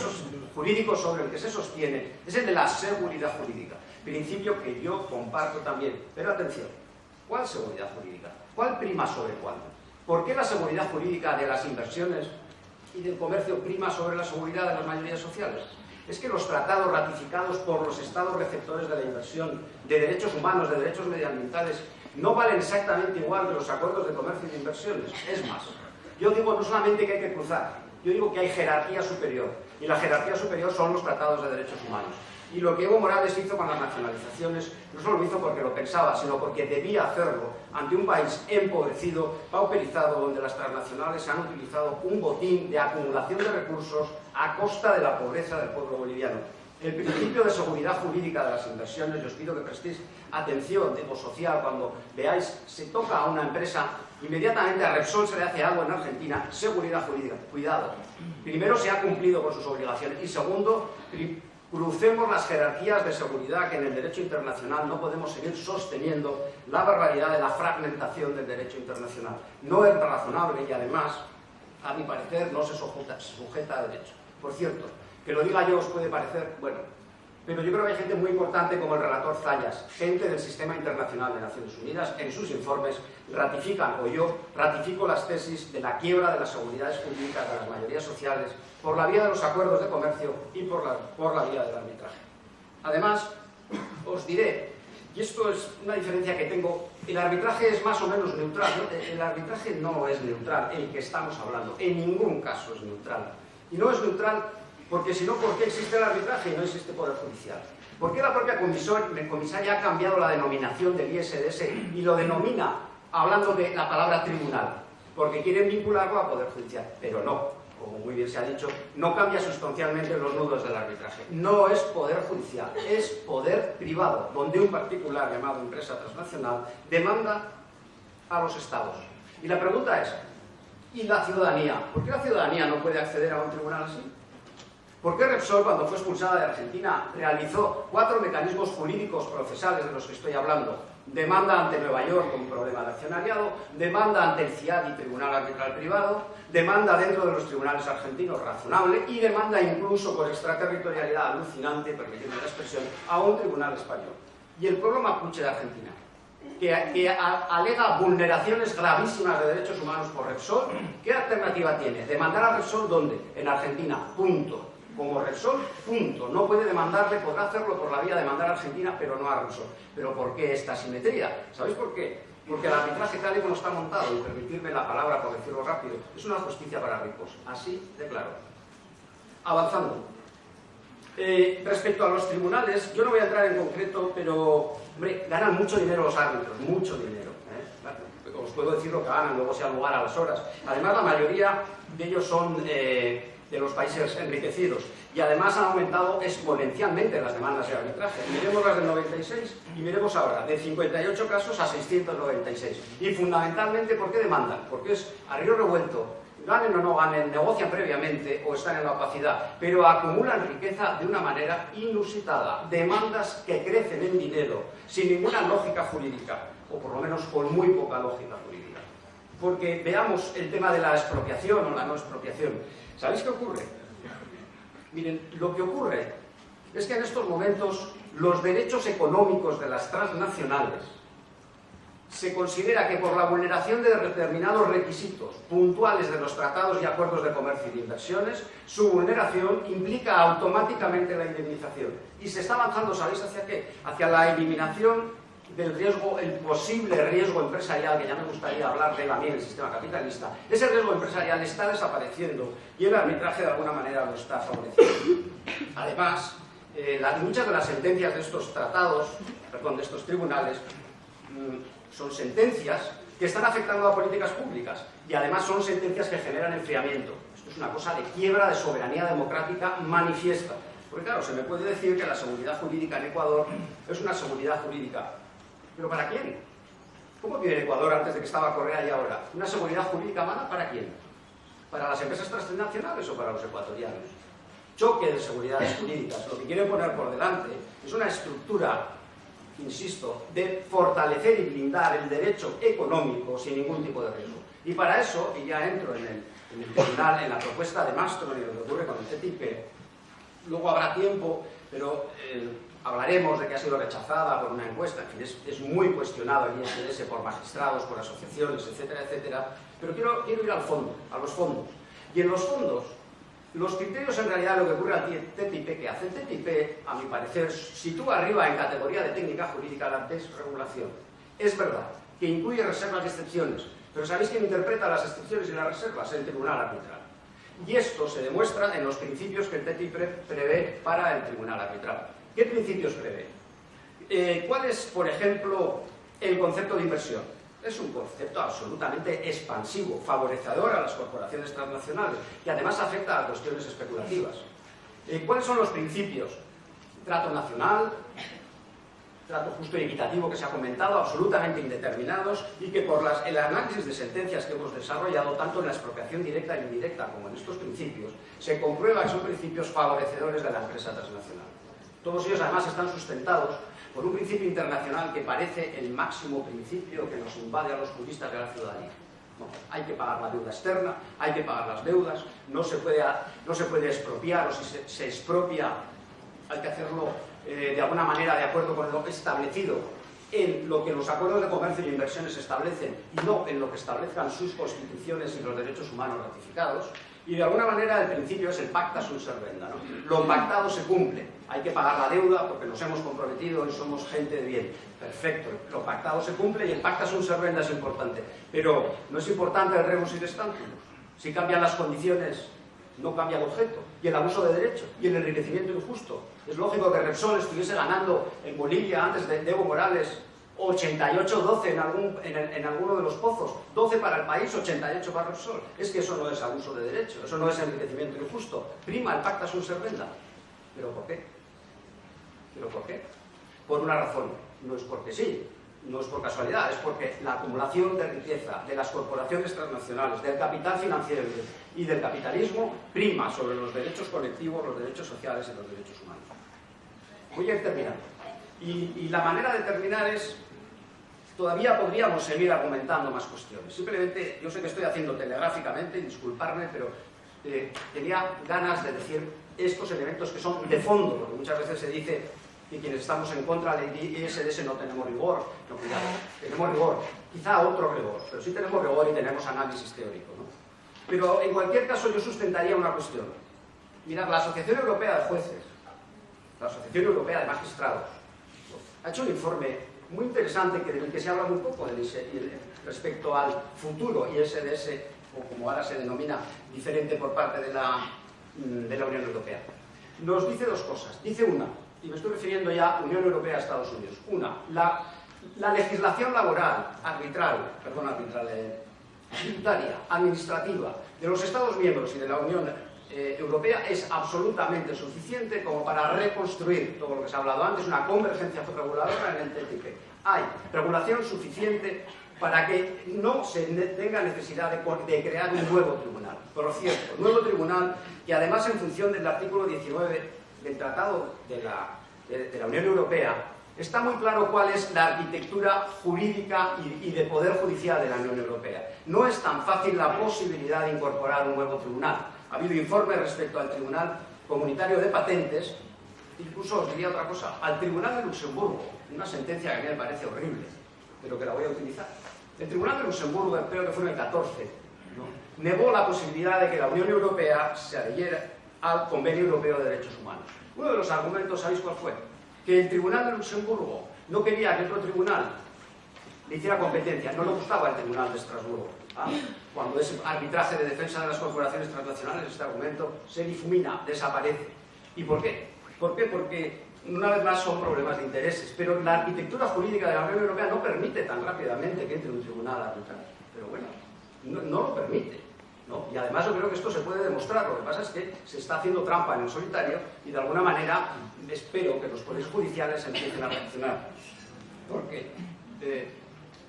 jurídico sobre el que se sostiene es el de la seguridad jurídica. Principio que yo comparto también. Pero atención, ¿cuál seguridad jurídica? ¿Cuál prima sobre cuál? ¿Por qué la seguridad jurídica de las inversiones y del comercio prima sobre la seguridad de las mayorías sociales? Es que los tratados ratificados por los estados receptores de la inversión, de derechos humanos, de derechos medioambientales, no valen exactamente igual que los acuerdos de comercio y de inversiones. Es más, yo digo no solamente que hay que cruzar, yo digo que hay jerarquía superior. Y la jerarquía superior son los tratados de derechos humanos. Y lo que Evo Morales hizo con las nacionalizaciones no solo lo hizo porque lo pensaba, sino porque debía hacerlo ante un país empobrecido, pauperizado, donde las transnacionales han utilizado un botín de acumulación de recursos a costa de la pobreza del pueblo boliviano. El principio de seguridad jurídica de las inversiones, yo os pido que prestéis atención, tipo social, cuando veáis, se toca a una empresa, inmediatamente a Repsol se le hace algo en Argentina, seguridad jurídica, cuidado. Primero, se ha cumplido con sus obligaciones y segundo, Crucemos las jerarquías de seguridad que en el derecho internacional no podemos seguir sosteniendo la barbaridad de la fragmentación del derecho internacional. No es razonable y además, a mi parecer, no se sujeta, sujeta a derecho. Por cierto, que lo diga yo os puede parecer, bueno, pero yo creo que hay gente muy importante como el relator Zayas, gente del Sistema Internacional de Naciones Unidas, en sus informes ratifican, o yo ratifico las tesis de la quiebra de las seguridades jurídicas de las mayorías sociales por la vía de los acuerdos de comercio y por la, por la vía del arbitraje. Además, os diré, y esto es una diferencia que tengo, el arbitraje es más o menos neutral. El arbitraje no es neutral, el que estamos hablando, en ningún caso es neutral. Y no es neutral porque si no, ¿por qué existe el arbitraje y no existe poder judicial? ¿Por qué la propia comisaria ha cambiado la denominación del ISDS y lo denomina hablando de la palabra tribunal? Porque quieren vincularlo a poder judicial, pero no, como muy bien se ha dicho, no cambia sustancialmente los nudos del arbitraje. No es poder judicial, es poder privado, donde un particular llamado empresa transnacional demanda a los estados. Y la pregunta es, ¿y la ciudadanía? ¿Por qué la ciudadanía no puede acceder a un tribunal así? ¿Por qué Repsol, cuando fue expulsada de Argentina, realizó cuatro mecanismos jurídicos procesales de los que estoy hablando? Demanda ante Nueva York con problema de accionariado, demanda ante el CIAD y Tribunal Arbitral Privado, demanda dentro de los tribunales argentinos razonable y demanda incluso por extraterritorialidad alucinante, permitiendo la expresión, a un tribunal español. Y el pueblo mapuche de Argentina, que, que alega vulneraciones gravísimas de derechos humanos por Repsol, ¿qué alternativa tiene? ¿Demandar a Repsol dónde? En Argentina, punto. Como Repsol, punto. No puede demandarle, podrá hacerlo por la vía de demandar a Argentina, pero no a Repsol. ¿Pero por qué esta simetría? ¿Sabéis por qué? Porque el arbitraje tal y como está montado, y permitirme la palabra por decirlo rápido, es una justicia para ricos. Así de claro. Avanzando. Eh, respecto a los tribunales, yo no voy a entrar en concreto, pero, hombre, ganan mucho dinero los árbitros, mucho dinero. ¿eh? Os puedo decir lo que ganan, luego sea lugar a las horas. Además, la mayoría de ellos son eh, de los países enriquecidos y además han aumentado exponencialmente las demandas de arbitraje. Miremos las del 96 y miremos ahora, de 58 casos a 696. Y fundamentalmente, ¿por qué demandan? Porque es a río revuelto, ganen o no ganen, negocian previamente o están en la opacidad, pero acumulan riqueza de una manera inusitada, demandas que crecen en dinero, sin ninguna lógica jurídica, o por lo menos con muy poca lógica jurídica. Porque veamos el tema de la expropiación o la no expropiación. ¿Sabéis qué ocurre? Miren, lo que ocurre es que en estos momentos los derechos económicos de las transnacionales se considera que por la vulneración de determinados requisitos puntuales de los tratados y acuerdos de comercio y de inversiones, su vulneración implica automáticamente la indemnización. Y se está avanzando, ¿sabéis hacia qué? Hacia la eliminación del riesgo, el posible riesgo empresarial, que ya me gustaría hablar de él a mí en el sistema capitalista, ese riesgo empresarial está desapareciendo y el arbitraje de alguna manera lo está favoreciendo. Además, eh, muchas de las sentencias de estos tratados, perdón, de estos tribunales, mmm, son sentencias que están afectando a políticas públicas y además son sentencias que generan enfriamiento. Esto es una cosa de quiebra de soberanía democrática manifiesta. Porque claro, se me puede decir que la seguridad jurídica en Ecuador es una seguridad jurídica ¿Pero para quién? ¿Cómo tiene Ecuador antes de que estaba Correa y ahora? ¿Una seguridad jurídica mala para quién? ¿Para las empresas transnacionales o para los ecuatorianos? Choque de seguridades jurídicas. Lo que quieren poner por delante es una estructura, insisto, de fortalecer y blindar el derecho económico sin ningún tipo de riesgo. Y para eso, y ya entro en el, en el tribunal, en la propuesta de Mastro y lo que ocurre con el TTIP, luego habrá tiempo, pero... Eh, Hablaremos de que ha sido rechazada por una encuesta, en fin, es, es, muy cuestionado el ISDS por magistrados, por asociaciones, etcétera, etcétera, pero quiero, quiero ir al fondo, a los fondos. Y en los fondos, los criterios en realidad lo que ocurre al TTIP, que hace el TTIP, a mi parecer, sitúa arriba en categoría de técnica jurídica la desregulación. Es verdad que incluye reservas y excepciones, pero ¿sabéis quién interpreta las excepciones y las reservas? El tribunal arbitral. Y esto se demuestra en los principios que el TTIP prevé para el tribunal arbitral. ¿Qué principios prevé? Eh, ¿Cuál es, por ejemplo, el concepto de inversión? Es un concepto absolutamente expansivo, favorecedor a las corporaciones transnacionales y además afecta a cuestiones especulativas. Eh, ¿Cuáles son los principios? Trato nacional, trato justo y equitativo que se ha comentado, absolutamente indeterminados y que por el análisis de sentencias que hemos desarrollado, tanto en la expropiación directa e indirecta como en estos principios, se comprueba que son principios favorecedores de la empresa transnacional. Todos ellos además están sustentados por un principio internacional que parece el máximo principio que nos invade a los juristas de la ciudadanía. No, hay que pagar la deuda externa, hay que pagar las deudas, no se puede, no se puede expropiar o si se, se expropia hay que hacerlo eh, de alguna manera de acuerdo con lo establecido en lo que los acuerdos de comercio y inversiones establecen y no en lo que establezcan sus constituciones y los derechos humanos ratificados. Y de alguna manera el principio es el pacta sunt servenda. ¿no? Lo pactado se cumple. Hay que pagar la deuda porque nos hemos comprometido y somos gente de bien. Perfecto. Lo pactado se cumple y el pacta sunt servenda es importante. Pero no es importante el rebus in stantibus. Si cambian las condiciones, no cambia el objeto. Y el abuso de derecho y el enriquecimiento injusto. Es lógico que Repsol estuviese ganando en Bolivia antes de Evo Morales 88-12 en, algún, en, en, alguno de los pozos, 12 para el país, 88 para Repsol. Es que eso no es abuso de derecho, eso no es enriquecimiento injusto. Prima el pacta sunt servenda. ¿Pero por qué? ¿Pero por qué? Por una razón, no es porque sí, no es por casualidad, es porque la acumulación de riqueza de las corporaciones transnacionales, del capital financiero y del capitalismo prima sobre los derechos colectivos, los derechos sociales y los derechos humanos. Voy a ir terminando. Y, y la manera de terminar es todavía podríamos seguir argumentando más cuestiones. Simplemente, yo sé que estoy haciendo telegráficamente, disculparme, pero eh, tenía ganas de decir estos elementos que son de fondo, porque muchas veces se dice que quienes estamos en contra del ISDS no tenemos rigor. No, cuidado, tenemos rigor. Quizá otro rigor, pero sí tenemos rigor y tenemos análisis teórico. ¿no? Pero en cualquier caso yo sustentaría una cuestión. Mirad, la Asociación Europea de Jueces, la Asociación Europea de Magistrados, ha hecho un informe muy interesante que, del que se habla muy poco respecto al futuro ISDS, o como ahora se denomina, diferente por parte de la, mm, de la Unión Europea. Nos dice dos cosas. Dice una, y me estoy refiriendo ya a Unión Europea Estados Unidos. Una, la, la legislación laboral, arbitral, perdón, arbitral, tributaria, administrativa de los Estados miembros y de la Unión eh, Europea es absolutamente suficiente como para reconstruir todo lo que se ha hablado antes, una convergencia reguladora en el TTIP. Hay regulación suficiente para que no se tenga necesidad de, crear un nuevo tribunal. Por cierto, nuevo tribunal que además en función del artículo 19 del Tratado de la, de la Unión Europea está muy claro cuál es la arquitectura jurídica y, de poder judicial de la Unión Europea. No es tan fácil la posibilidad de incorporar un nuevo tribunal. Ha habido informes respecto al Tribunal Comunitario de Patentes, incluso os diría otra cosa, al Tribunal de Luxemburgo, una sentencia que a mí me parece horrible, pero que la voy a utilizar. El Tribunal de Luxemburgo, creo que fue en el 14, negó la posibilidad de que la Unión Europea se adhiriera al Convenio Europeo de Derechos Humanos. Uno de los argumentos, ¿sabéis cuál fue? que el Tribunal de Luxemburgo no quería que otro tribunal le hiciera competencia, no le gustaba el Tribunal de Estrasburgo. Ah, cuando es arbitraje de defensa de las corporaciones transnacionales, este argumento se difumina, desaparece. ¿Y por qué? ¿Por qué? Porque una vez más son problemas de intereses, pero la arquitectura jurídica de la Unión Europea no permite tan rápidamente que entre un tribunal arbitral. Pero bueno, no lo permite. Y además yo creo que esto se puede demostrar, lo que pasa es que se está haciendo trampa en el solitario y de alguna manera espero que los poderes judiciales empiecen a reaccionar. ¿Por qué? Eh,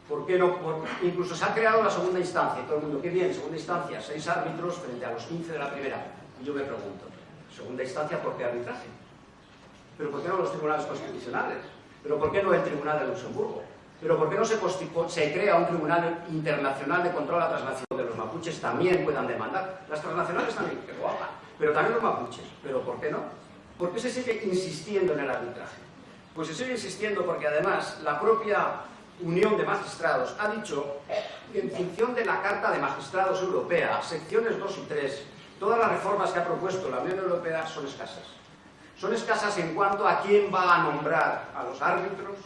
¿Por qué no? incluso se ha creado la segunda instancia, todo el mundo, qué bien, segunda instancia, seis árbitros frente a los 15 de la primera. Y yo me pregunto, segunda instancia, ¿por qué arbitraje? ¿Pero por qué no los tribunales constitucionales? ¿Pero por qué no el Tribunal de Luxemburgo? ¿Pero por qué no se, crea un Tribunal Internacional de Control a la Transnación de los mapuches también puedan demandar? Las transnacionales también, que lo hagan, pero también los mapuches. ¿Pero por qué no? ¿Por qué se sigue insistiendo en el arbitraje? Pues se sigue insistiendo porque además la propia Unión de Magistrados ha dicho que en función de la Carta de Magistrados Europea, secciones 2 y 3, todas las reformas que ha propuesto la Unión Europea son escasas. Son escasas en cuanto a quién va a nombrar a los árbitros,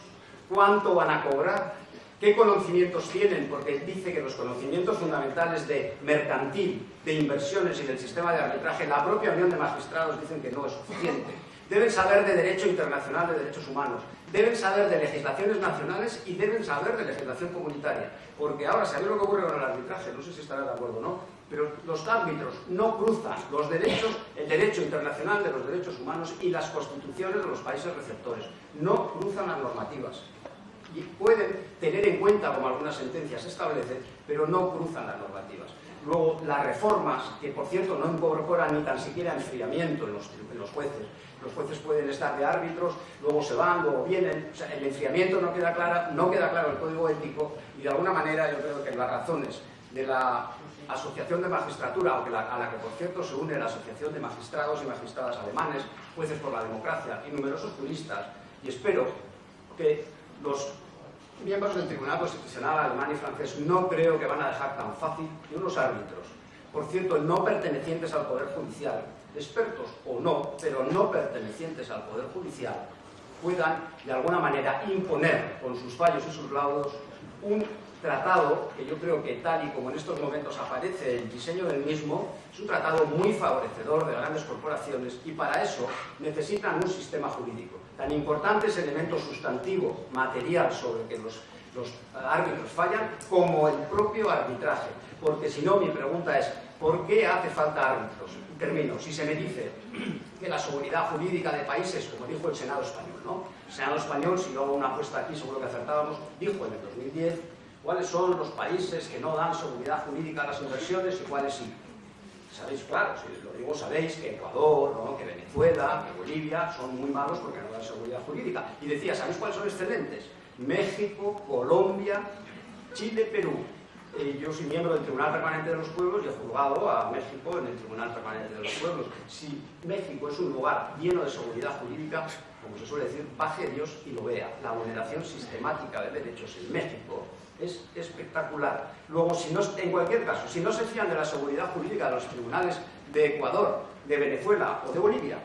cuánto van a cobrar, qué conocimientos tienen, porque dice que los conocimientos fundamentales de mercantil, de inversiones y del sistema de arbitraje, la propia Unión de Magistrados dicen que no es suficiente. Deben saber de derecho internacional de derechos humanos, deben saber de legislaciones nacionales y deben saber de legislación comunitaria. Porque ahora, ¿sabéis lo que ocurre con el arbitraje? No sé si estará de acuerdo o no, pero los árbitros no cruzan los derechos, el derecho internacional de los derechos humanos y las constituciones de los países receptores. No cruzan las normativas y pueden tener en cuenta, como algunas sentencias establecen, pero no cruzan las normativas. Luego, las reformas, que por cierto no incorporan ni tan siquiera enfriamiento en los, los jueces, los jueces pueden estar de árbitros, luego se van, luego vienen, el enfriamiento no queda, clara, no queda claro el código ético y de alguna manera yo creo que las razones de la Asociación de Magistratura, a la que por cierto se une la Asociación de Magistrados y Magistradas Alemanes, Jueces por la Democracia y numerosos juristas, y espero que los miembros del Tribunal Constitucional alemán y francés no creo que van a dejar tan fácil que unos árbitros, por cierto, no pertenecientes al Poder Judicial, expertos o no, pero no pertenecientes al Poder Judicial, puedan de alguna manera imponer con sus fallos y sus laudos un tratado que yo creo que tal y como en estos momentos aparece el diseño del mismo, es un tratado muy favorecedor de grandes corporaciones y para eso necesitan un sistema jurídico. Tan importante es el elemento sustantivo, material, sobre que los, los árbitros fallan, como el propio arbitraje. Porque si no, mi pregunta es, ¿por qué hace falta árbitros? Termino, si se me dice que la seguridad jurídica de países, como dijo el Senado español, ¿no? El Senado español, si yo hago una apuesta aquí, seguro que acertábamos, dijo en el 2010 cuáles son los países que no dan seguridad jurídica a las inversiones y cuáles sí. Sabéis, claro, si lo digo, sabéis que Ecuador, que Venezuela, que Bolivia son muy malos porque no dan seguridad jurídica. Y decía, ¿sabéis cuáles son excelentes? México, Colombia, Chile, Perú. Eh, yo soy miembro del Tribunal Permanente de los Pueblos y he juzgado a México en el Tribunal Permanente de los Pueblos. Si México es un lugar lleno de seguridad jurídica, como se suele decir, baje Dios y lo vea. La vulneración sistemática de derechos en México es espectacular. Luego, si no, en cualquier caso, si no se fían de la seguridad jurídica de los tribunales de Ecuador, de Venezuela o de Bolivia.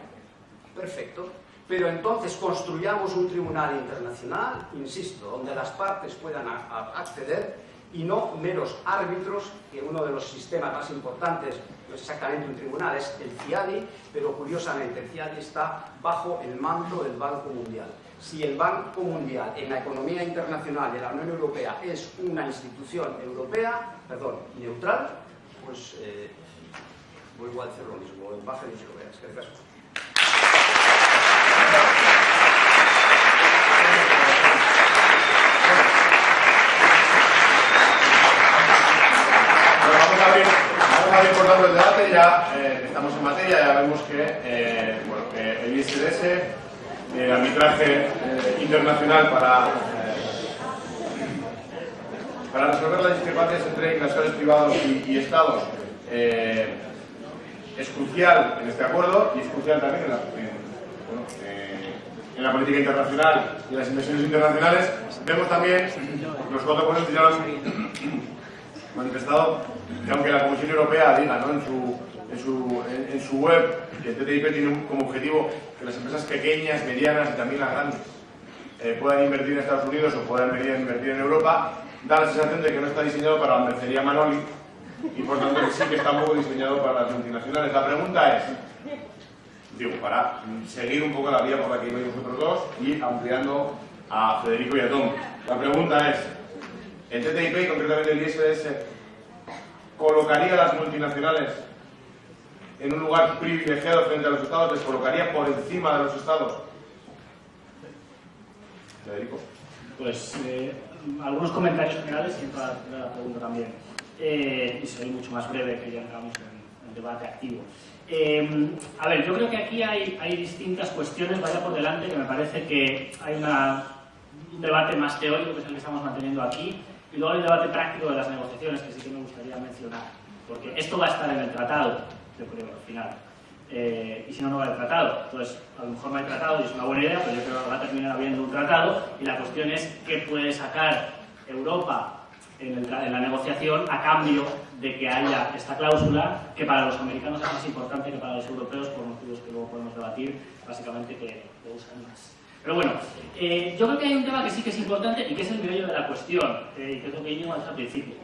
Perfecto. Pero entonces construyamos un tribunal internacional, insisto, donde las partes puedan acceder y no meros árbitros, que uno de los sistemas más importantes no es exactamente un tribunal, es el CIADI, pero curiosamente el CIADI está bajo el mando del Banco Mundial. Si el Banco Mundial en la economía internacional de la Unión Europea es una institución europea, perdón, neutral, pues eh, vuelvo a decir lo mismo, en baja veas. Gracias. el debate, ya eh, estamos en materia, ya vemos que, eh, el ISDS, el arbitraje eh, internacional para, para resolver las discrepancias entre inversores privados y, estados, es crucial en este acuerdo y es crucial también en la, política internacional y en las inversiones internacionales. Vemos también, los cuatro ya lo manifestado, que aunque la Comisión Europea diga ¿no? en, su, en, su, en, su web que el TTIP tiene como objetivo que las empresas pequeñas, medianas y también las grandes eh, puedan invertir en Estados Unidos o puedan invertir en Europa, da la sensación de que no está diseñado para la mercería Manoli y por tanto sí que está un diseñado para las multinacionales. La pregunta es, digo, para seguir un poco la vía por la que vais vosotros dos y ampliando a Federico y a Tom. La pregunta es, el TTIP y concretamente el ISDS colocaría a las multinacionales en un lugar privilegiado frente a los estados, les colocaría por encima de los estados. Federico. Pues eh, algunos comentarios generales y toda la pregunta también. Eh, y seré mucho más breve que ya entramos en, el debate activo. Eh, a ver, yo creo que aquí hay, distintas cuestiones, vaya por delante, que me parece que hay un debate más teórico que es el que estamos manteniendo aquí, y luego el debate práctico de las negociaciones, que sí que me gustaría mencionar, porque esto va a estar en el tratado, yo creo, al final. Eh, y si no, no va el tratado. Entonces, a lo mejor no hay tratado y es una buena idea, pero yo creo que va a terminar habiendo un tratado y la cuestión es qué puede sacar Europa en, la negociación a cambio de que haya esta cláusula que para los americanos es más importante que para los europeos por motivos que luego podemos debatir, básicamente que lo usan más. Pero bueno, eh, yo creo que hay un tema que sí que es importante y que es el medio de la cuestión, eh, que es lo que Íñigo al principio.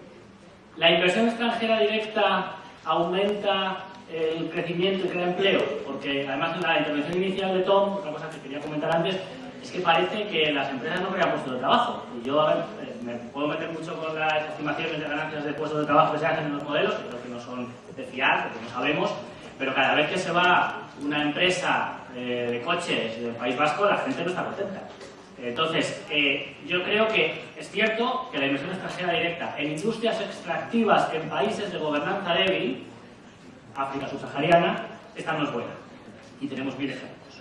¿La inversión extranjera directa aumenta el crecimiento y crea empleo? Porque además en la intervención inicial de Tom, una cosa que quería comentar antes, es que parece que las empresas no crean puestos de trabajo. Y yo, a ver, eh, me puedo meter mucho con las estimaciones de ganancias de puestos de trabajo que se hacen en los modelos, que creo que no son de fiar, porque no sabemos, pero cada vez que se va una empresa eh, de coches del País Vasco, la gente no está contenta. Entonces, eh, yo creo que es cierto que la inversión extranjera directa en industrias extractivas en países de gobernanza débil, África subsahariana, esta no es buena. Y tenemos mil ejemplos.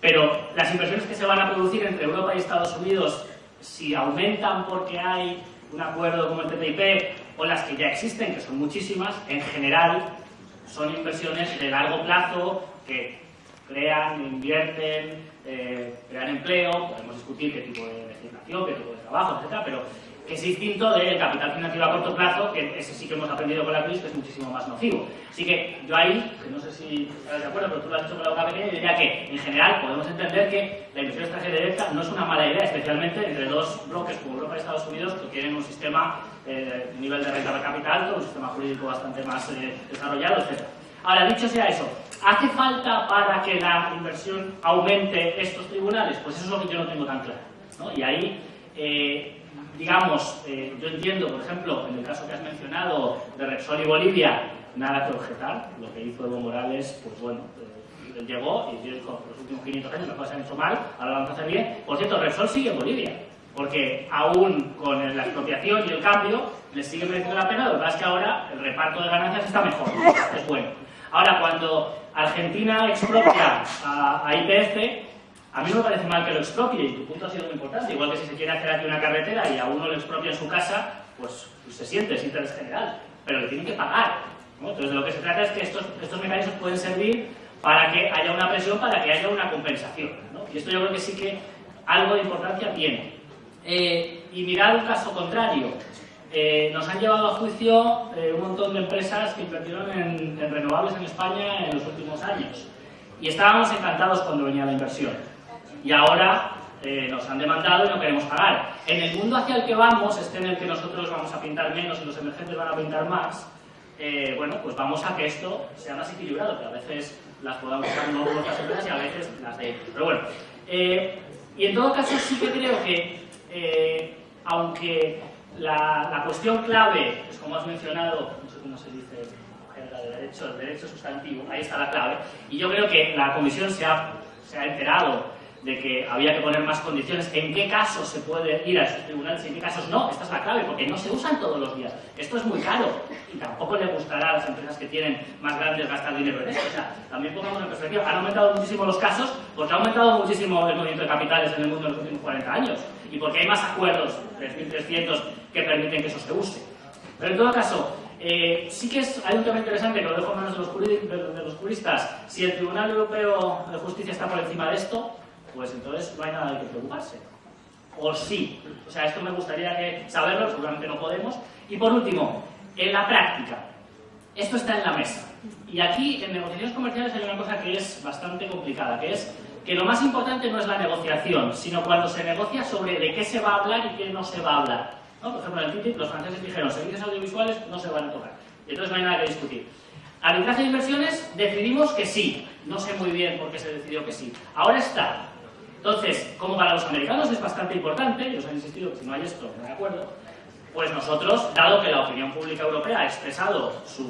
Pero las inversiones que se van a producir entre Europa y Estados Unidos, si aumentan porque hay un acuerdo como el TTIP, o las que ya existen, que son muchísimas, en general son inversiones de largo plazo que crean, invierten, eh, crean empleo, podemos discutir qué tipo de legislación, qué tipo de trabajo, etc., pero que es distinto del capital financiero a corto plazo, que ese sí que hemos aprendido con la crisis, que es muchísimo más nocivo. Así que yo ahí, que no sé si estás de acuerdo, pero tú lo has dicho con la boca pequeña, diría que en general podemos entender que la inversión extranjera directa no es una mala idea, especialmente entre dos bloques como Europa y Estados Unidos, que tienen un sistema, eh, nivel de renta per capital, un sistema jurídico bastante más eh, desarrollado, etc. Ahora, dicho sea eso, ¿hace falta para que la inversión aumente estos tribunales? Pues eso es lo que yo no tengo tan claro. Y ahí, eh, digamos, eh, yo entiendo, por ejemplo, en el caso que has mencionado de Repsol y Bolivia, nada que objetar. Lo que hizo Evo Morales, pues bueno, eh, llegó y dijo, los últimos 500 años las cosas han hecho mal, ahora lo vamos a hacer bien. Por cierto, Repsol sigue en Bolivia, porque aún con la expropiación y el cambio, les sigue mereciendo la pena, lo que pasa es que ahora el reparto de ganancias está mejor, es bueno. Ahora, cuando Argentina expropia a, IPF, a mí no me parece mal que lo expropie, y tu punto ha sido muy importante. Igual que si se quiere hacer aquí una carretera y a uno lo expropia en su casa, pues, se siente, es interés general, pero le tienen que pagar. Entonces, de lo que se trata es que estos, estos mecanismos pueden servir para que haya una presión, para que haya una compensación. Y esto yo creo que sí que algo de importancia tiene. Eh, y mirar un caso contrario. Eh, nos han llevado a juicio eh, un montón de empresas que invirtieron en, renovables en España en los últimos años. Y estábamos encantados cuando venía la inversión. Y ahora eh, nos han demandado y no queremos pagar. En el mundo hacia el que vamos, este en el que nosotros vamos a pintar menos y los emergentes van a pintar más, bueno, pues vamos a que esto sea más equilibrado, que a veces las podamos usar nuestras empresas y a veces las de ellos. Pero bueno, y en todo caso sí que creo que, aunque la, cuestión clave, es como has mencionado, no sé cómo se dice de derecho, el derecho sustantivo, ahí está la clave, y yo creo que la Comisión se ha, se ha enterado de que había que poner más condiciones, en qué casos se puede ir a esos tribunales y en qué casos no, esta es la clave, porque no se usan todos los días. Esto es muy caro y tampoco le gustará a las empresas que tienen más grandes gastar dinero en esto. O sea, también pongamos en perspectiva, han aumentado muchísimo los casos porque ha aumentado muchísimo el movimiento de capitales en el mundo en los últimos 40 años y porque hay más acuerdos, 3.300, que permiten que eso se use. Pero en todo caso, eh, sí que es, hay un tema interesante que lo dejo en manos de los, de los juristas. Si el Tribunal Europeo de Justicia está por encima de esto, pues entonces no hay nada de que preocuparse. O sí. O sea, esto me gustaría que saberlo, seguramente no podemos. Y por último, en la práctica. Esto está en la mesa. Y aquí, en negociaciones comerciales, hay una cosa que es bastante complicada, que es que lo más importante no es la negociación, sino cuando se negocia sobre de qué se va a hablar y qué no se va a hablar. Por ejemplo, en el TTIP los franceses dijeron servicios audiovisuales no se van a tocar. Y entonces no hay nada que discutir. Arbitraje de inversiones decidimos que sí. No sé muy bien por qué se decidió que sí. Ahora está. Entonces, como para los americanos es bastante importante, ellos han insistido que si no hay esto, no hay acuerdo, pues nosotros, dado que la opinión pública europea ha expresado sus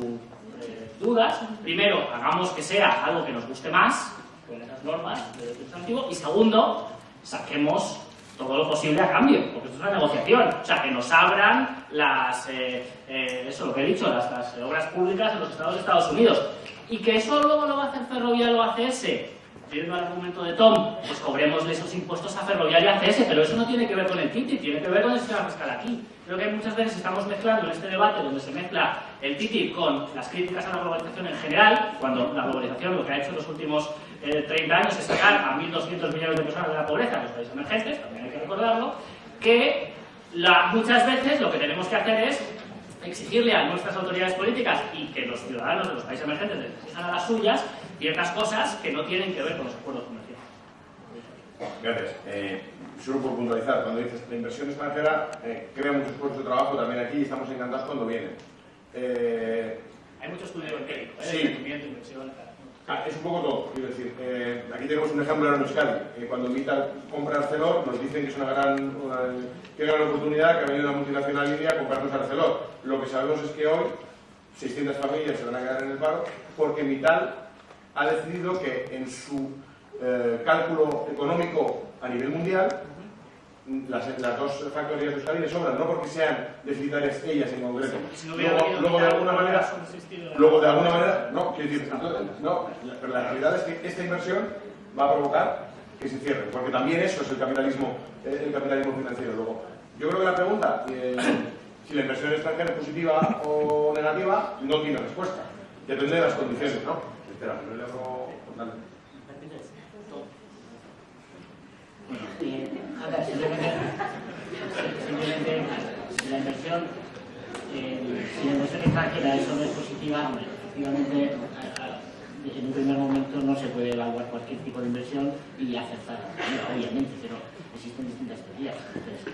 eh, dudas, primero, hagamos que sea algo que nos guste más, con esas normas de derecho antiguo, y segundo, saquemos todo lo posible a cambio, porque esto es una negociación. O sea, que nos abran las, eh, eh, lo que he dicho, las, obras públicas en los estados de Estados Unidos. Y que eso luego lo va a hacer Ferrovial o ACS, viendo el argumento de Tom, pues cobremosle esos impuestos a Ferrovial y ACS, pero eso no tiene que ver con el TTIP, tiene que ver con el sistema fiscal aquí. Creo que muchas veces estamos mezclando en este debate donde se mezcla el TTIP con las críticas a la globalización en general, cuando la globalización lo que ha hecho en los últimos 30 eh, años es sacar a 1.200 millones de personas de la pobreza en los países emergentes, también hay que recordarlo, que muchas veces lo que tenemos que hacer es exigirle a nuestras autoridades políticas y que los ciudadanos de los países emergentes les exijan a las suyas ciertas cosas que no tienen que ver con los acuerdos comerciales. Gracias. Eh, solo por puntualizar, cuando dices la inversión extranjera eh, crea muchos puestos de trabajo también aquí y estamos encantados cuando vienen. Eh, Hay mucho estudio empírico, ¿eh? Sí. inversión, Ah, es un poco todo, quiero decir. Eh, aquí tenemos un ejemplo en Euskadi. Eh, cuando Mita compra Arcelor, nos dicen que es una gran, gran oportunidad que ha venido una multinacional india a comprarnos Arcelor. Lo que sabemos es que hoy 600 familias se van a quedar en el paro porque Mital ha decidido que en su eh, cálculo económico a nivel mundial las, las, dos factorías de Euskadi le sobran, no porque sean deficitarias ellas en concreto. luego, de alguna manera, luego de alguna manera, no, quiero decir, no, pero la realidad es que esta inversión va a provocar que se cierre, porque también eso es el capitalismo, eh, el capitalismo financiero. Luego, yo creo que la pregunta, eh, si la inversión extranjera es positiva o negativa, no tiene respuesta. Depende de las condiciones, ¿no? Espera, no le hago... Bueno, a ver, simplemente, simplemente si la inversión, eh, si la inversión extranjera eso no es positiva, efectivamente en un primer momento no se puede evaluar cualquier tipo de inversión y acertar, obviamente, pero existen distintas teorías. Entonces,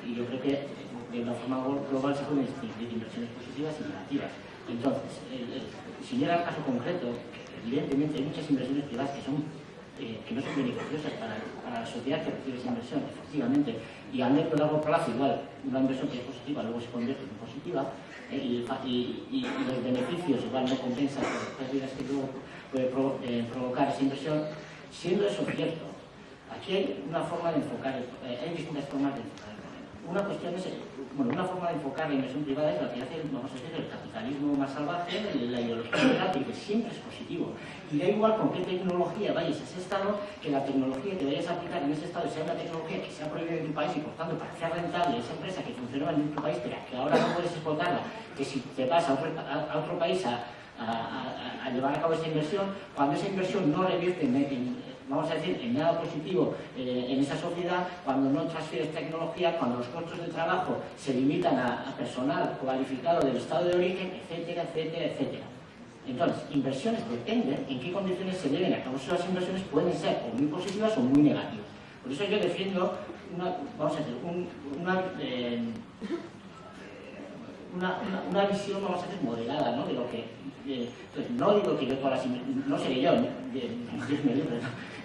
y yo creo que de una forma global se pueden distinguir inversiones positivas y negativas. Entonces, si llega al caso concreto, evidentemente hay muchas inversiones privadas que son eh, que no son beneficiosas para, para, la sociedad que recibe esa inversión, efectivamente. Y a medio largo plazo, igual, una inversión que es positiva luego se convierte en positiva eh, y, los beneficios igual no compensan las pérdidas que luego puede eh, provocar esa inversión. Siendo eso cierto, aquí hay una forma de enfocar, hay distintas formas de enfocar el problema. Una cuestión es bueno, una forma de enfocar la inversión privada es la que hace, vamos a decir, el capitalismo más salvaje, la ideología liberal, que siempre es positivo. Y da igual con qué tecnología vayas a ese estado, que la tecnología que vayas a aplicar en ese estado sea una tecnología que sea prohibida en tu país y por tanto para hacer rentable esa empresa que funcionaba en tu país, pero que ahora no puedes explotarla, que si te vas a otro, país a, llevar a cabo esa inversión, cuando esa inversión no revierte en, vamos a decir, en nada positivo eh, en esa sociedad cuando no transfieres tecnología, cuando los costos de trabajo se limitan a, personal cualificado del estado de origen, etcétera, etcétera, etcétera. Entonces, inversiones dependen en qué condiciones se deben a cabo. Las inversiones pueden ser o muy positivas o muy negativas. Por eso yo defiendo una, vamos a decir, una, eh, una, visión, vamos a decir, moderada, ¿no? De lo que, eh, no digo que yo todas las no seré yo, Dios me libre,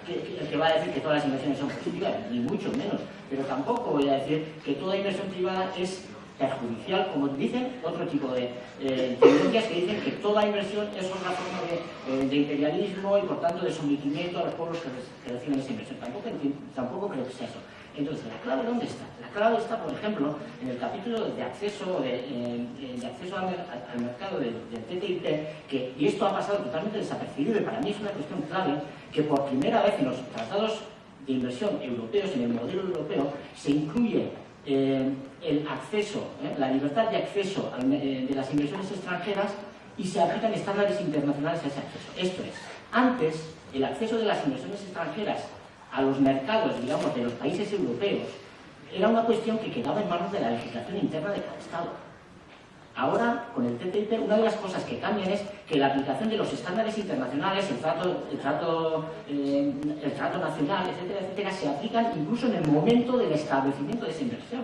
que, que, va a decir que todas las inversiones son positivas, ni mucho menos, pero tampoco voy a decir que toda inversión privada es perjudicial, como dicen otro tipo de eh, tendencias que dicen que toda inversión es una forma de, eh, imperialismo y por tanto de sometimiento a los pueblos que, reciben esa inversión. Tampoco, tampoco creo que sea eso. Entonces, ¿la clave dónde está? La clave está, por ejemplo, en el capítulo de acceso, de, eh, acceso al, mercado del, TTIP, que, y esto ha pasado totalmente desapercibido y para mí es una cuestión clave, que por primera vez en los tratados de inversión europeos, en el modelo europeo, se incluye eh, el acceso, eh, la libertad de acceso de las inversiones extranjeras y se aplican estándares internacionales a ese acceso. Esto es, antes el acceso de las inversiones extranjeras a los mercados, digamos, de los países europeos, era una cuestión que quedaba en manos de la legislación interna de cada Estado. Ahora, con el TTIP, una de las cosas que cambian es que la aplicación de los estándares internacionales, el trato, el trato, eh, el trato nacional, etcétera, etcétera, se aplican incluso en el momento del establecimiento de esa inversión.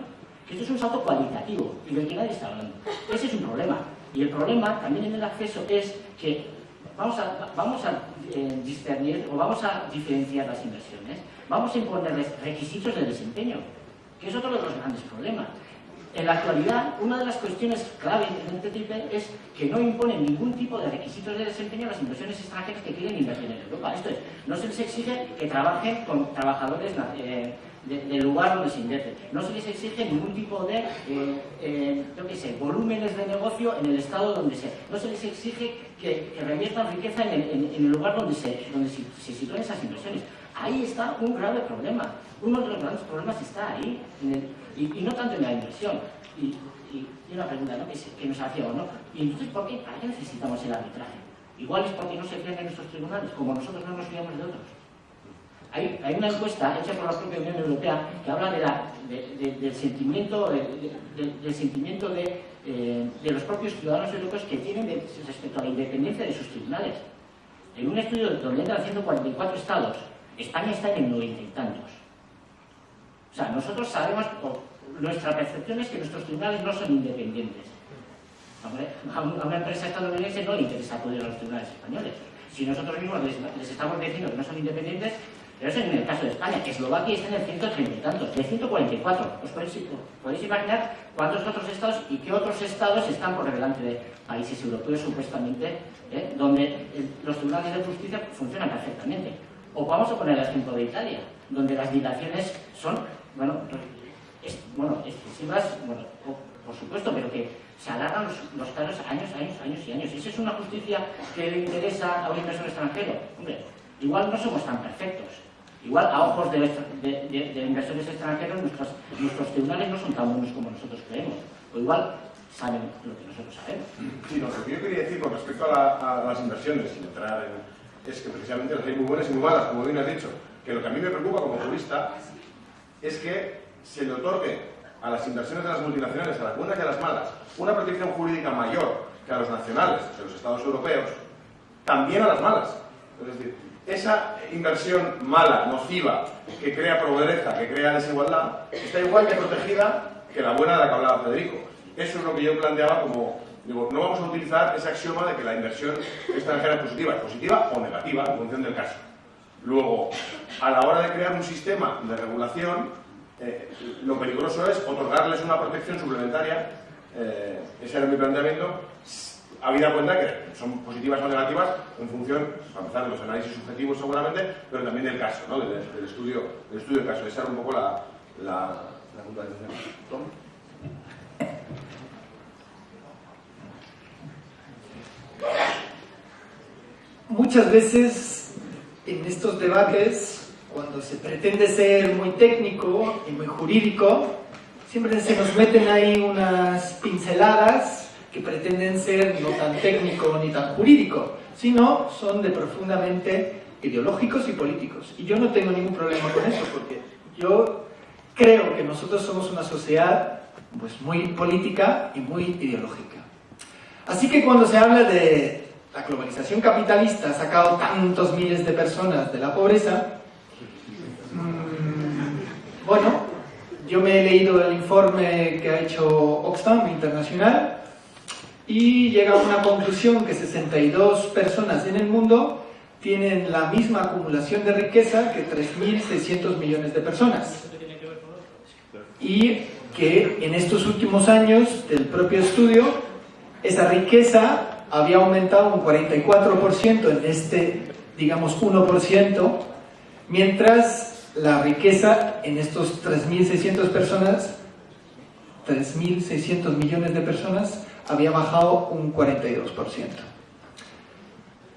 Esto es un salto cualitativo y del que nadie está hablando. Ese es un problema. Y el problema también en el acceso es que vamos a, vamos a eh, discernir o vamos a diferenciar las inversiones, vamos a imponerles requisitos de desempeño, que es otro de los grandes problemas. En la actualidad, una de las cuestiones clave en este TTIP es que no imponen ningún tipo de requisitos de desempeño a las inversiones extranjeras que quieren invertir en Europa. Esto es, no se les exige que trabajen con trabajadores eh, del lugar donde se invierte. No se les exige ningún tipo de, eh, eh, volúmenes de negocio en el estado donde sea. No se les exige que, reviertan riqueza en el, lugar donde se, donde se, sitúen esas inversiones. Ahí está un grave problema. Uno de los grandes problemas está ahí, y, no tanto en la inversión. Y, una pregunta ¿no? que, nos hacía, ¿no? ¿Y entonces por qué, para qué necesitamos el arbitraje? Igual es porque no se creen en nuestros tribunales, como nosotros no nos fiamos de otros. Hay, una encuesta hecha por la propia Unión Europea que habla del sentimiento, del sentimiento eh, de, los propios ciudadanos europeos que tienen respecto a la independencia de sus tribunales. En un estudio donde entran 144 estados, España está en el noventa y tantos. O sea, nosotros sabemos, nuestra percepción es que nuestros tribunales no son independientes. a una empresa estadounidense no le interesa acudir a los tribunales españoles. Si nosotros mismos les estamos diciendo que no son independientes, pero eso es en el caso de España. Eslovaquia está en el 130 y tantos, de 144. ¿Os podéis, imaginar cuántos otros estados y qué otros estados están por delante de países europeos supuestamente, eh, donde los tribunales de justicia funcionan perfectamente? O vamos a poner el ejemplo de Italia, donde las dilaciones son, bueno, bueno excesivas, bueno, por supuesto, pero que se alargan los, casos años, años, años y años. ¿Esa es una justicia que le interesa a un inversor extranjero? Hombre, igual no somos tan perfectos, Igual, a ojos de, inversores extranjeros, nuestros, tribunales no son tan buenos como nosotros creemos. O igual saben lo que nosotros sabemos. Sí, lo que yo quería decir con respecto a, las inversiones, sin entrar en, es que precisamente las hay muy buenas y muy malas, como bien has dicho. Que lo que a mí me preocupa como jurista es que se le otorgue a las inversiones de las multinacionales, a las buenas y a las malas, una protección jurídica mayor que a los nacionales de los Estados europeos, también a las malas. Es decir, esa inversión mala, nociva, que crea pobreza, que crea desigualdad, está igual de protegida que la buena de la que hablaba Federico. Eso es lo que yo planteaba como, digo, no vamos a utilizar ese axioma de que la inversión extranjera es positiva, es positiva o negativa en función del caso. Luego, a la hora de crear un sistema de regulación, eh, lo peligroso es otorgarles una protección suplementaria, eh, ese era mi planteamiento, habida cuenta que son positivas o negativas en función, para empezar, de los análisis subjetivos seguramente, pero también del caso, ¿no? del, estudio, del estudio caso. Esa era un poco la, la puntualización. ¿Tom? Muchas veces en estos debates, cuando se pretende ser muy técnico y muy jurídico, siempre se nos meten ahí unas pinceladas que pretenden ser no tan técnico ni tan jurídico, sino son de profundamente ideológicos y políticos. Y yo no tengo ningún problema con eso, porque yo creo que nosotros somos una sociedad pues, muy política y muy ideológica. Así que cuando se habla de la globalización capitalista ha sacado tantos miles de personas de la pobreza, mmm, bueno, yo me he leído el informe que ha hecho Oxfam Internacional y llega a una conclusión que 62 personas en el mundo tienen la misma acumulación de riqueza que 3.600 millones de personas. Y que en estos últimos años del propio estudio, esa riqueza había aumentado un 44% en este, digamos, 1%, mientras la riqueza en estos 3.600 personas, 3.600 millones de personas, había bajado un 42%.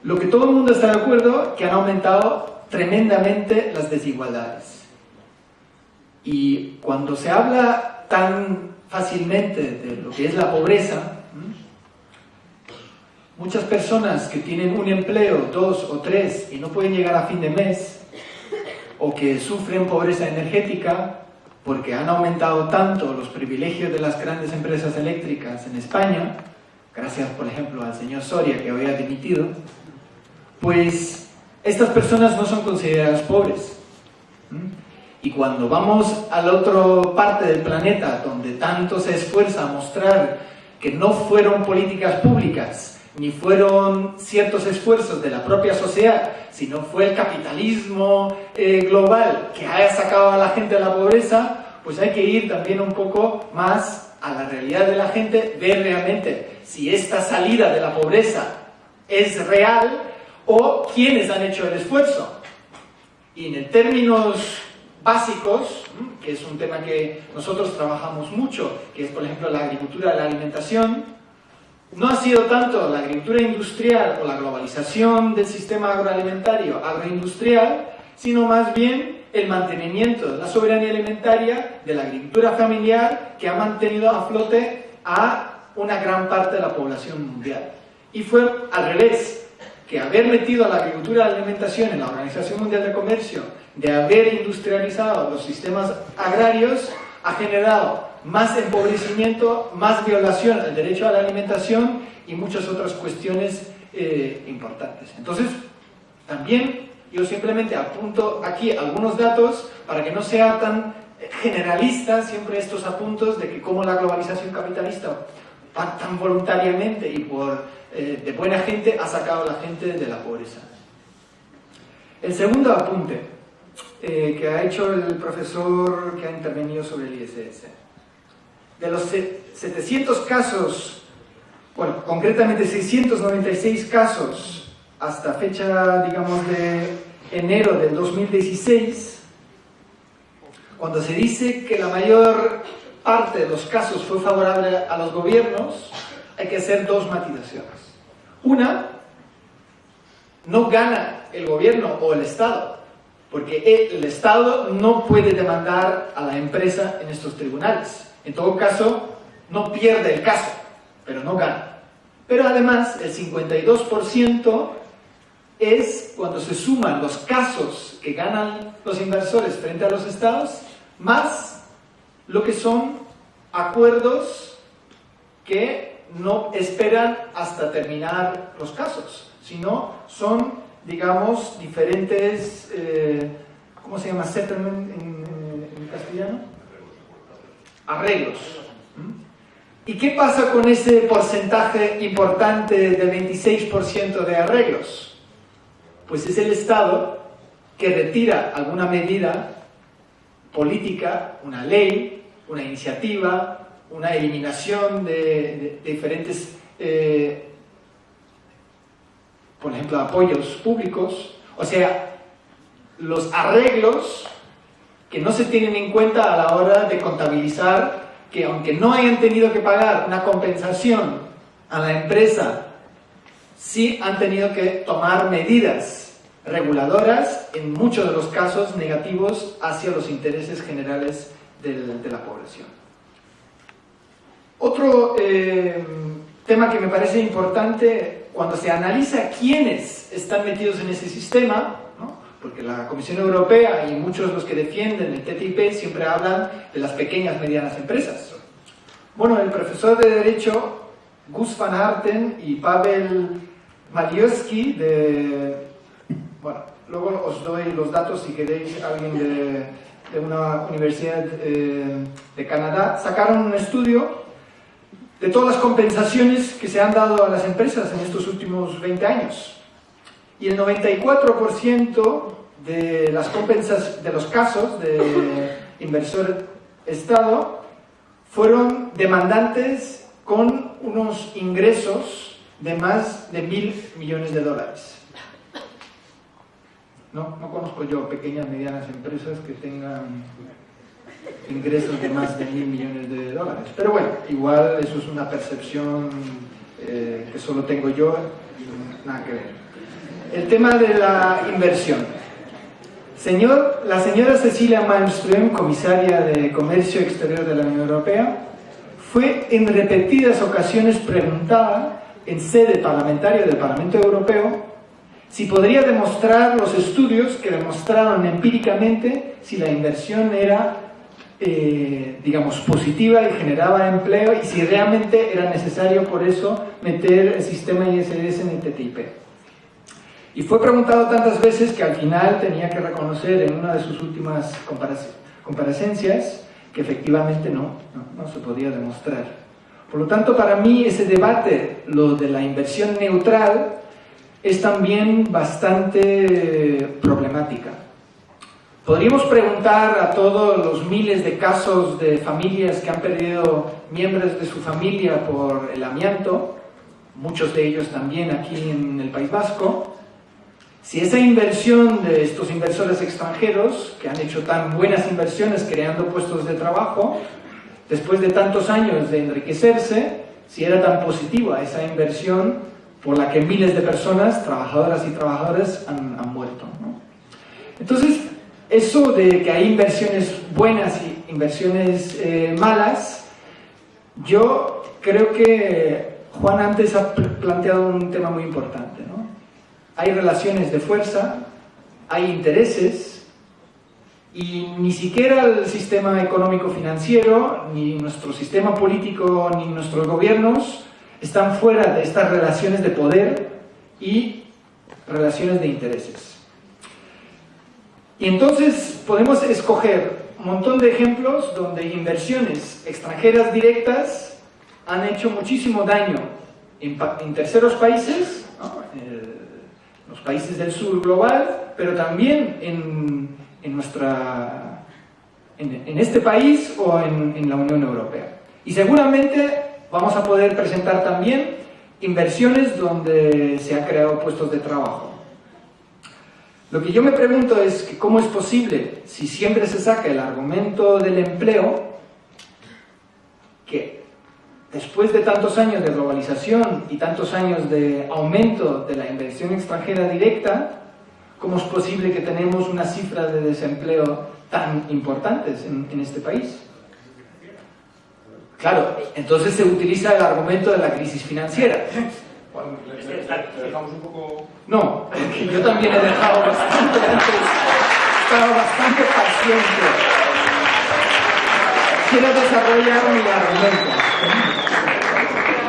Lo que todo el mundo está de acuerdo que han aumentado tremendamente las desigualdades. Y cuando se habla tan fácilmente de lo que es la pobreza, muchas personas que tienen un empleo, dos o tres, y no pueden llegar a fin de mes, o que sufren pobreza energética porque han aumentado tanto los privilegios de las grandes empresas eléctricas en España, gracias por ejemplo al señor Soria que hoy ha dimitido, pues estas personas no son consideradas pobres. Y cuando vamos a la otra parte del planeta, donde tanto se esfuerza a mostrar que no fueron políticas públicas, ni fueron ciertos esfuerzos de la propia sociedad, sino fue el capitalismo eh, global que haya sacado a la gente de la pobreza, pues hay que ir también un poco más a la realidad de la gente, ver realmente si esta salida de la pobreza es real o quiénes han hecho el esfuerzo. Y en términos básicos, que es un tema que nosotros trabajamos mucho, que es por ejemplo la agricultura, la alimentación, no ha sido tanto la agricultura industrial o la globalización del sistema agroalimentario, agroindustrial, sino más bien el mantenimiento de la soberanía alimentaria de la agricultura familiar que ha mantenido a flote a una gran parte de la población mundial. Y fue al revés, que haber metido a la agricultura y la alimentación en la Organización Mundial de Comercio, de haber industrializado los sistemas agrarios, ha generado más empobrecimiento, más violación al derecho a la alimentación y muchas otras cuestiones eh, importantes. Entonces, también yo simplemente apunto aquí algunos datos para que no sea tan generalista siempre estos apuntos de que cómo la globalización capitalista tan voluntariamente y por, eh, de buena gente ha sacado a la gente de la pobreza. El segundo apunte eh, que ha hecho el profesor que ha intervenido sobre el ISS. De los 700 casos, bueno, concretamente 696 casos hasta fecha, digamos, de enero del 2016, cuando se dice que la mayor parte de los casos fue favorable a los gobiernos, hay que hacer dos matizaciones. Una, no gana el gobierno o el Estado, porque el Estado no puede demandar a la empresa en estos tribunales. En todo caso, no pierde el caso, pero no gana. Pero además, el 52% es cuando se suman los casos que ganan los inversores frente a los estados, más lo que son acuerdos que no esperan hasta terminar los casos, sino son, digamos, diferentes, eh, ¿cómo se llama? Settlement en, castellano? Arreglos. ¿Y qué pasa con ese porcentaje importante del 26% de arreglos? Pues es el Estado que retira alguna medida política, una ley, una iniciativa, una eliminación de, diferentes, eh, por ejemplo, apoyos públicos, o sea, los arreglos que no se tienen en cuenta a la hora de contabilizar que aunque no hayan tenido que pagar una compensación a la empresa, sí han tenido que tomar medidas reguladoras, en muchos de los casos negativos, hacia los intereses generales de la población. Otro eh, tema que me parece importante cuando se analiza quiénes están metidos en ese sistema, porque la Comisión Europea y muchos de los que defienden el TTIP siempre hablan de las pequeñas y medianas empresas. Bueno, el profesor de Derecho Gus van Arten y Pavel Maliowski de... Bueno, luego os doy los datos si queréis, alguien de, de una universidad eh, de Canadá, sacaron un estudio de todas las compensaciones que se han dado a las empresas en estos últimos 20 años. Y el 94% de, las compensas, de los casos de inversor-estado fueron demandantes con unos ingresos de más de mil millones de dólares. No, no conozco yo pequeñas, medianas empresas que tengan ingresos de más de mil millones de dólares. Pero bueno, igual eso es una percepción eh, que solo tengo yo, nada que ver. El tema de la inversión. Señor, la señora Cecilia Malmström, comisaria de Comercio Exterior de la Unión Europea, fue en repetidas ocasiones preguntada en sede parlamentaria del Parlamento Europeo si podría demostrar los estudios que demostraron empíricamente si la inversión era, eh, digamos, positiva y generaba empleo y si realmente era necesario por eso meter el sistema ISDS en el TTIP. Y fue preguntado tantas veces que al final tenía que reconocer en una de sus últimas comparecencias que efectivamente no, no, se podía demostrar. Por lo tanto, para mí ese debate, lo de la inversión neutral, es también bastante problemática. Podríamos preguntar a todos los miles de casos de familias que han perdido miembros de su familia por el amianto, muchos de ellos también aquí en el País Vasco, si esa inversión de estos inversores extranjeros, que han hecho tan buenas inversiones creando puestos de trabajo, después de tantos años de enriquecerse, si era tan positiva esa inversión por la que miles de personas, trabajadoras y trabajadores, han, muerto. Entonces, eso de que hay inversiones buenas y inversiones eh, malas, yo creo que Juan antes ha planteado un tema muy importante. Hay relaciones de fuerza, hay intereses y ni siquiera el sistema económico-financiero, ni nuestro sistema político, ni nuestros gobiernos están fuera de estas relaciones de poder y relaciones de intereses. Y entonces podemos escoger un montón de ejemplos donde inversiones extranjeras directas han hecho muchísimo daño en, terceros países, los países del sur global, pero también en, en nuestra, en, este país o en, en la Unión Europea. Y seguramente vamos a poder presentar también inversiones donde se han creado puestos de trabajo. Lo que yo me pregunto es que cómo es posible, si siempre se saca el argumento del empleo, que después de tantos años de globalización y tantos años de aumento de la inversión extranjera directa, ¿cómo es posible que tenemos una cifra de desempleo tan importantes en, este país? Claro, entonces se utiliza el argumento de la crisis financiera. dejamos un poco... No, yo también he dejado bastante antes, estaba bastante paciente. Quiero desarrollar mi argumento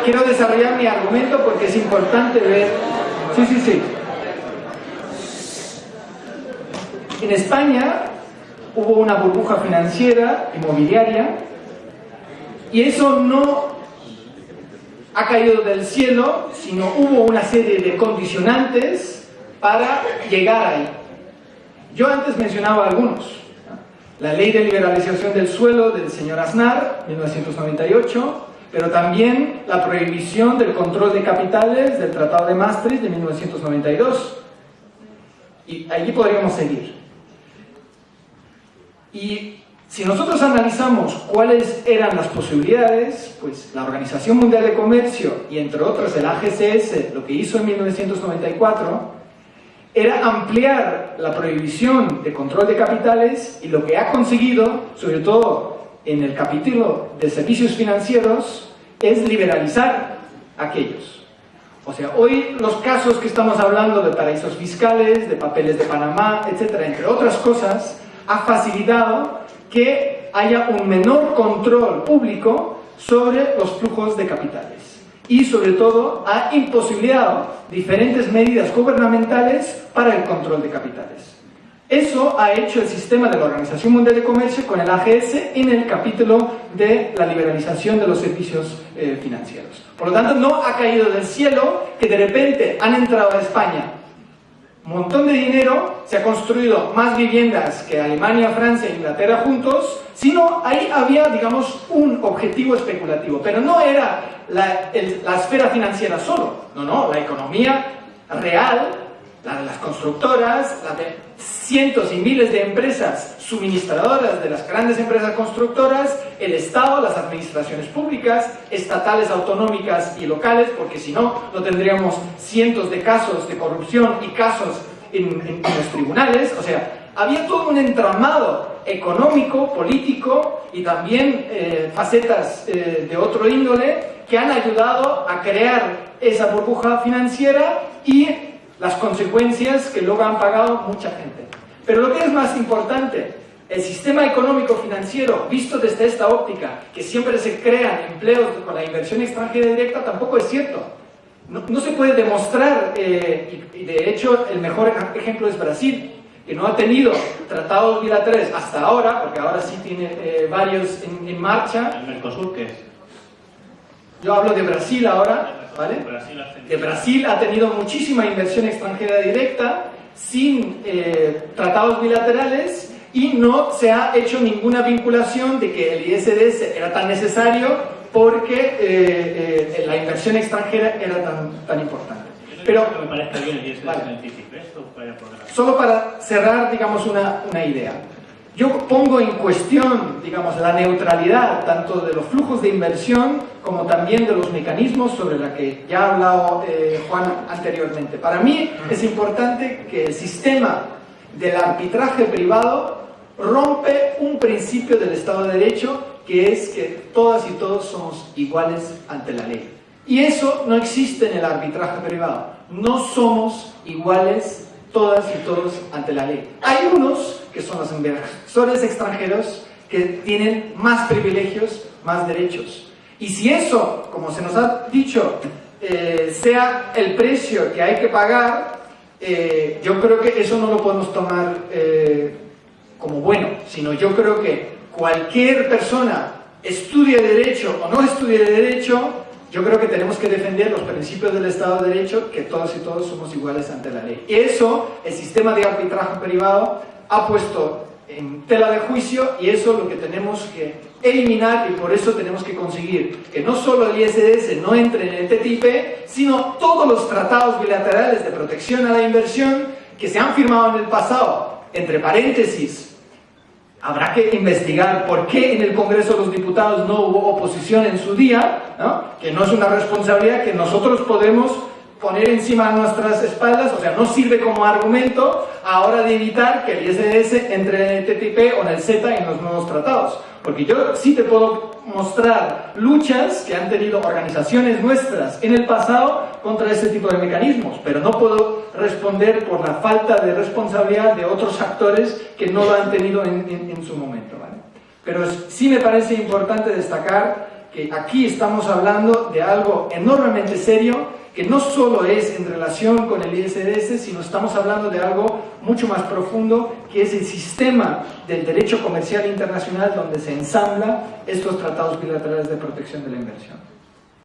quiero desarrollar mi argumento porque es importante ver... Sí, sí, sí. En España hubo una burbuja financiera, inmobiliaria, y eso no ha caído del cielo, sino hubo una serie de condicionantes para llegar ahí. Yo antes mencionaba algunos. La ley de liberalización del suelo del señor Aznar, 1998, pero también la prohibición del control de capitales del Tratado de Maastricht de 1992. Y allí podríamos seguir. Y si nosotros analizamos cuáles eran las posibilidades, pues la Organización Mundial de Comercio y entre otras el AGCS lo que hizo en 1994 era ampliar la prohibición de control de capitales y lo que ha conseguido, sobre todo en el capítulo de servicios financieros es liberalizar aquellos. O sea, hoy los casos que estamos hablando de paraísos fiscales, de papeles de Panamá, etcétera, entre otras cosas, ha facilitado que haya un menor control público sobre los flujos de capitales y sobre todo ha imposibilitado diferentes medidas gubernamentales para el control de capitales. Eso ha hecho el sistema de la Organización Mundial de Comercio con el AGS en el capítulo de la liberalización de los servicios eh, financieros. Por lo tanto, no ha caído del cielo que de repente han entrado a España un montón de dinero, se ha construido más viviendas que Alemania, Francia e Inglaterra juntos, sino ahí había, digamos, un objetivo especulativo. Pero no era la, la esfera financiera solo, no, no, la economía real, la de las constructoras, la de cientos y miles de empresas suministradoras de las grandes empresas constructoras, el Estado, las administraciones públicas, estatales, autonómicas y locales, porque si no, no tendríamos cientos de casos de corrupción y casos en, los tribunales. O sea, había todo un entramado económico, político y también eh, facetas eh, de otro índole que han ayudado a crear esa burbuja financiera y las consecuencias que luego han pagado mucha gente. Pero lo que es más importante, el sistema económico financiero, visto desde esta óptica, que siempre se crean empleos con la inversión extranjera directa, tampoco es cierto. No, se puede demostrar, eh, y, de hecho el mejor ejemplo es Brasil, que no ha tenido tratados bilaterales hasta ahora, porque ahora sí tiene eh, varios en, marcha. ¿El Mercosur qué es? Yo hablo de Brasil ahora, ¿vale? Que Brasil ha tenido muchísima inversión extranjera directa, sin eh, tratados bilaterales y no se ha hecho ninguna vinculación de que el ISDS era tan necesario porque eh, eh, la inversión extranjera era tan, tan importante. Pero, solo para cerrar, digamos, una, una idea. Yo pongo en cuestión, digamos, la neutralidad tanto de los flujos de inversión como también de los mecanismos sobre los que ya ha hablado eh, Juan anteriormente. Para mí es importante que el sistema del arbitraje privado rompe un principio del Estado de Derecho que es que todas y todos somos iguales ante la ley. Y eso no existe en el arbitraje privado. No somos iguales todas y todos ante la ley. Hay unos, que son los inversores extranjeros, que tienen más privilegios, más derechos. Y si eso, como se nos ha dicho, eh, sea el precio que hay que pagar, eh, yo creo que eso no lo podemos tomar eh, como bueno, sino yo creo que cualquier persona estudie derecho o no estudie derecho, yo creo que tenemos que defender los principios del Estado de Derecho, que todos y todos somos iguales ante la ley. Y eso, el sistema de arbitraje privado ha puesto en tela de juicio y eso es lo que tenemos que eliminar y por eso tenemos que conseguir que no solo el ISDS no entre en el TTIP, sino todos los tratados bilaterales de protección a la inversión que se han firmado en el pasado, entre paréntesis, Habrá que investigar por qué en el Congreso de los Diputados no hubo oposición en su día, que no es una responsabilidad que nosotros podemos poner encima nuestras espaldas, o sea, no sirve como argumento a hora de evitar que el ISDS entre en el TTIP o en el Z en los nuevos tratados. Porque yo sí te puedo mostrar luchas que han tenido organizaciones nuestras en el pasado contra ese tipo de mecanismos, pero no puedo responder por la falta de responsabilidad de otros actores que no lo han tenido en, su momento. Pero sí me parece importante destacar que aquí estamos hablando de algo enormemente serio que no solo es en relación con el ISDS, sino estamos hablando de algo mucho más profundo, que es el sistema del derecho comercial internacional donde se ensambla estos tratados bilaterales de protección de la inversión.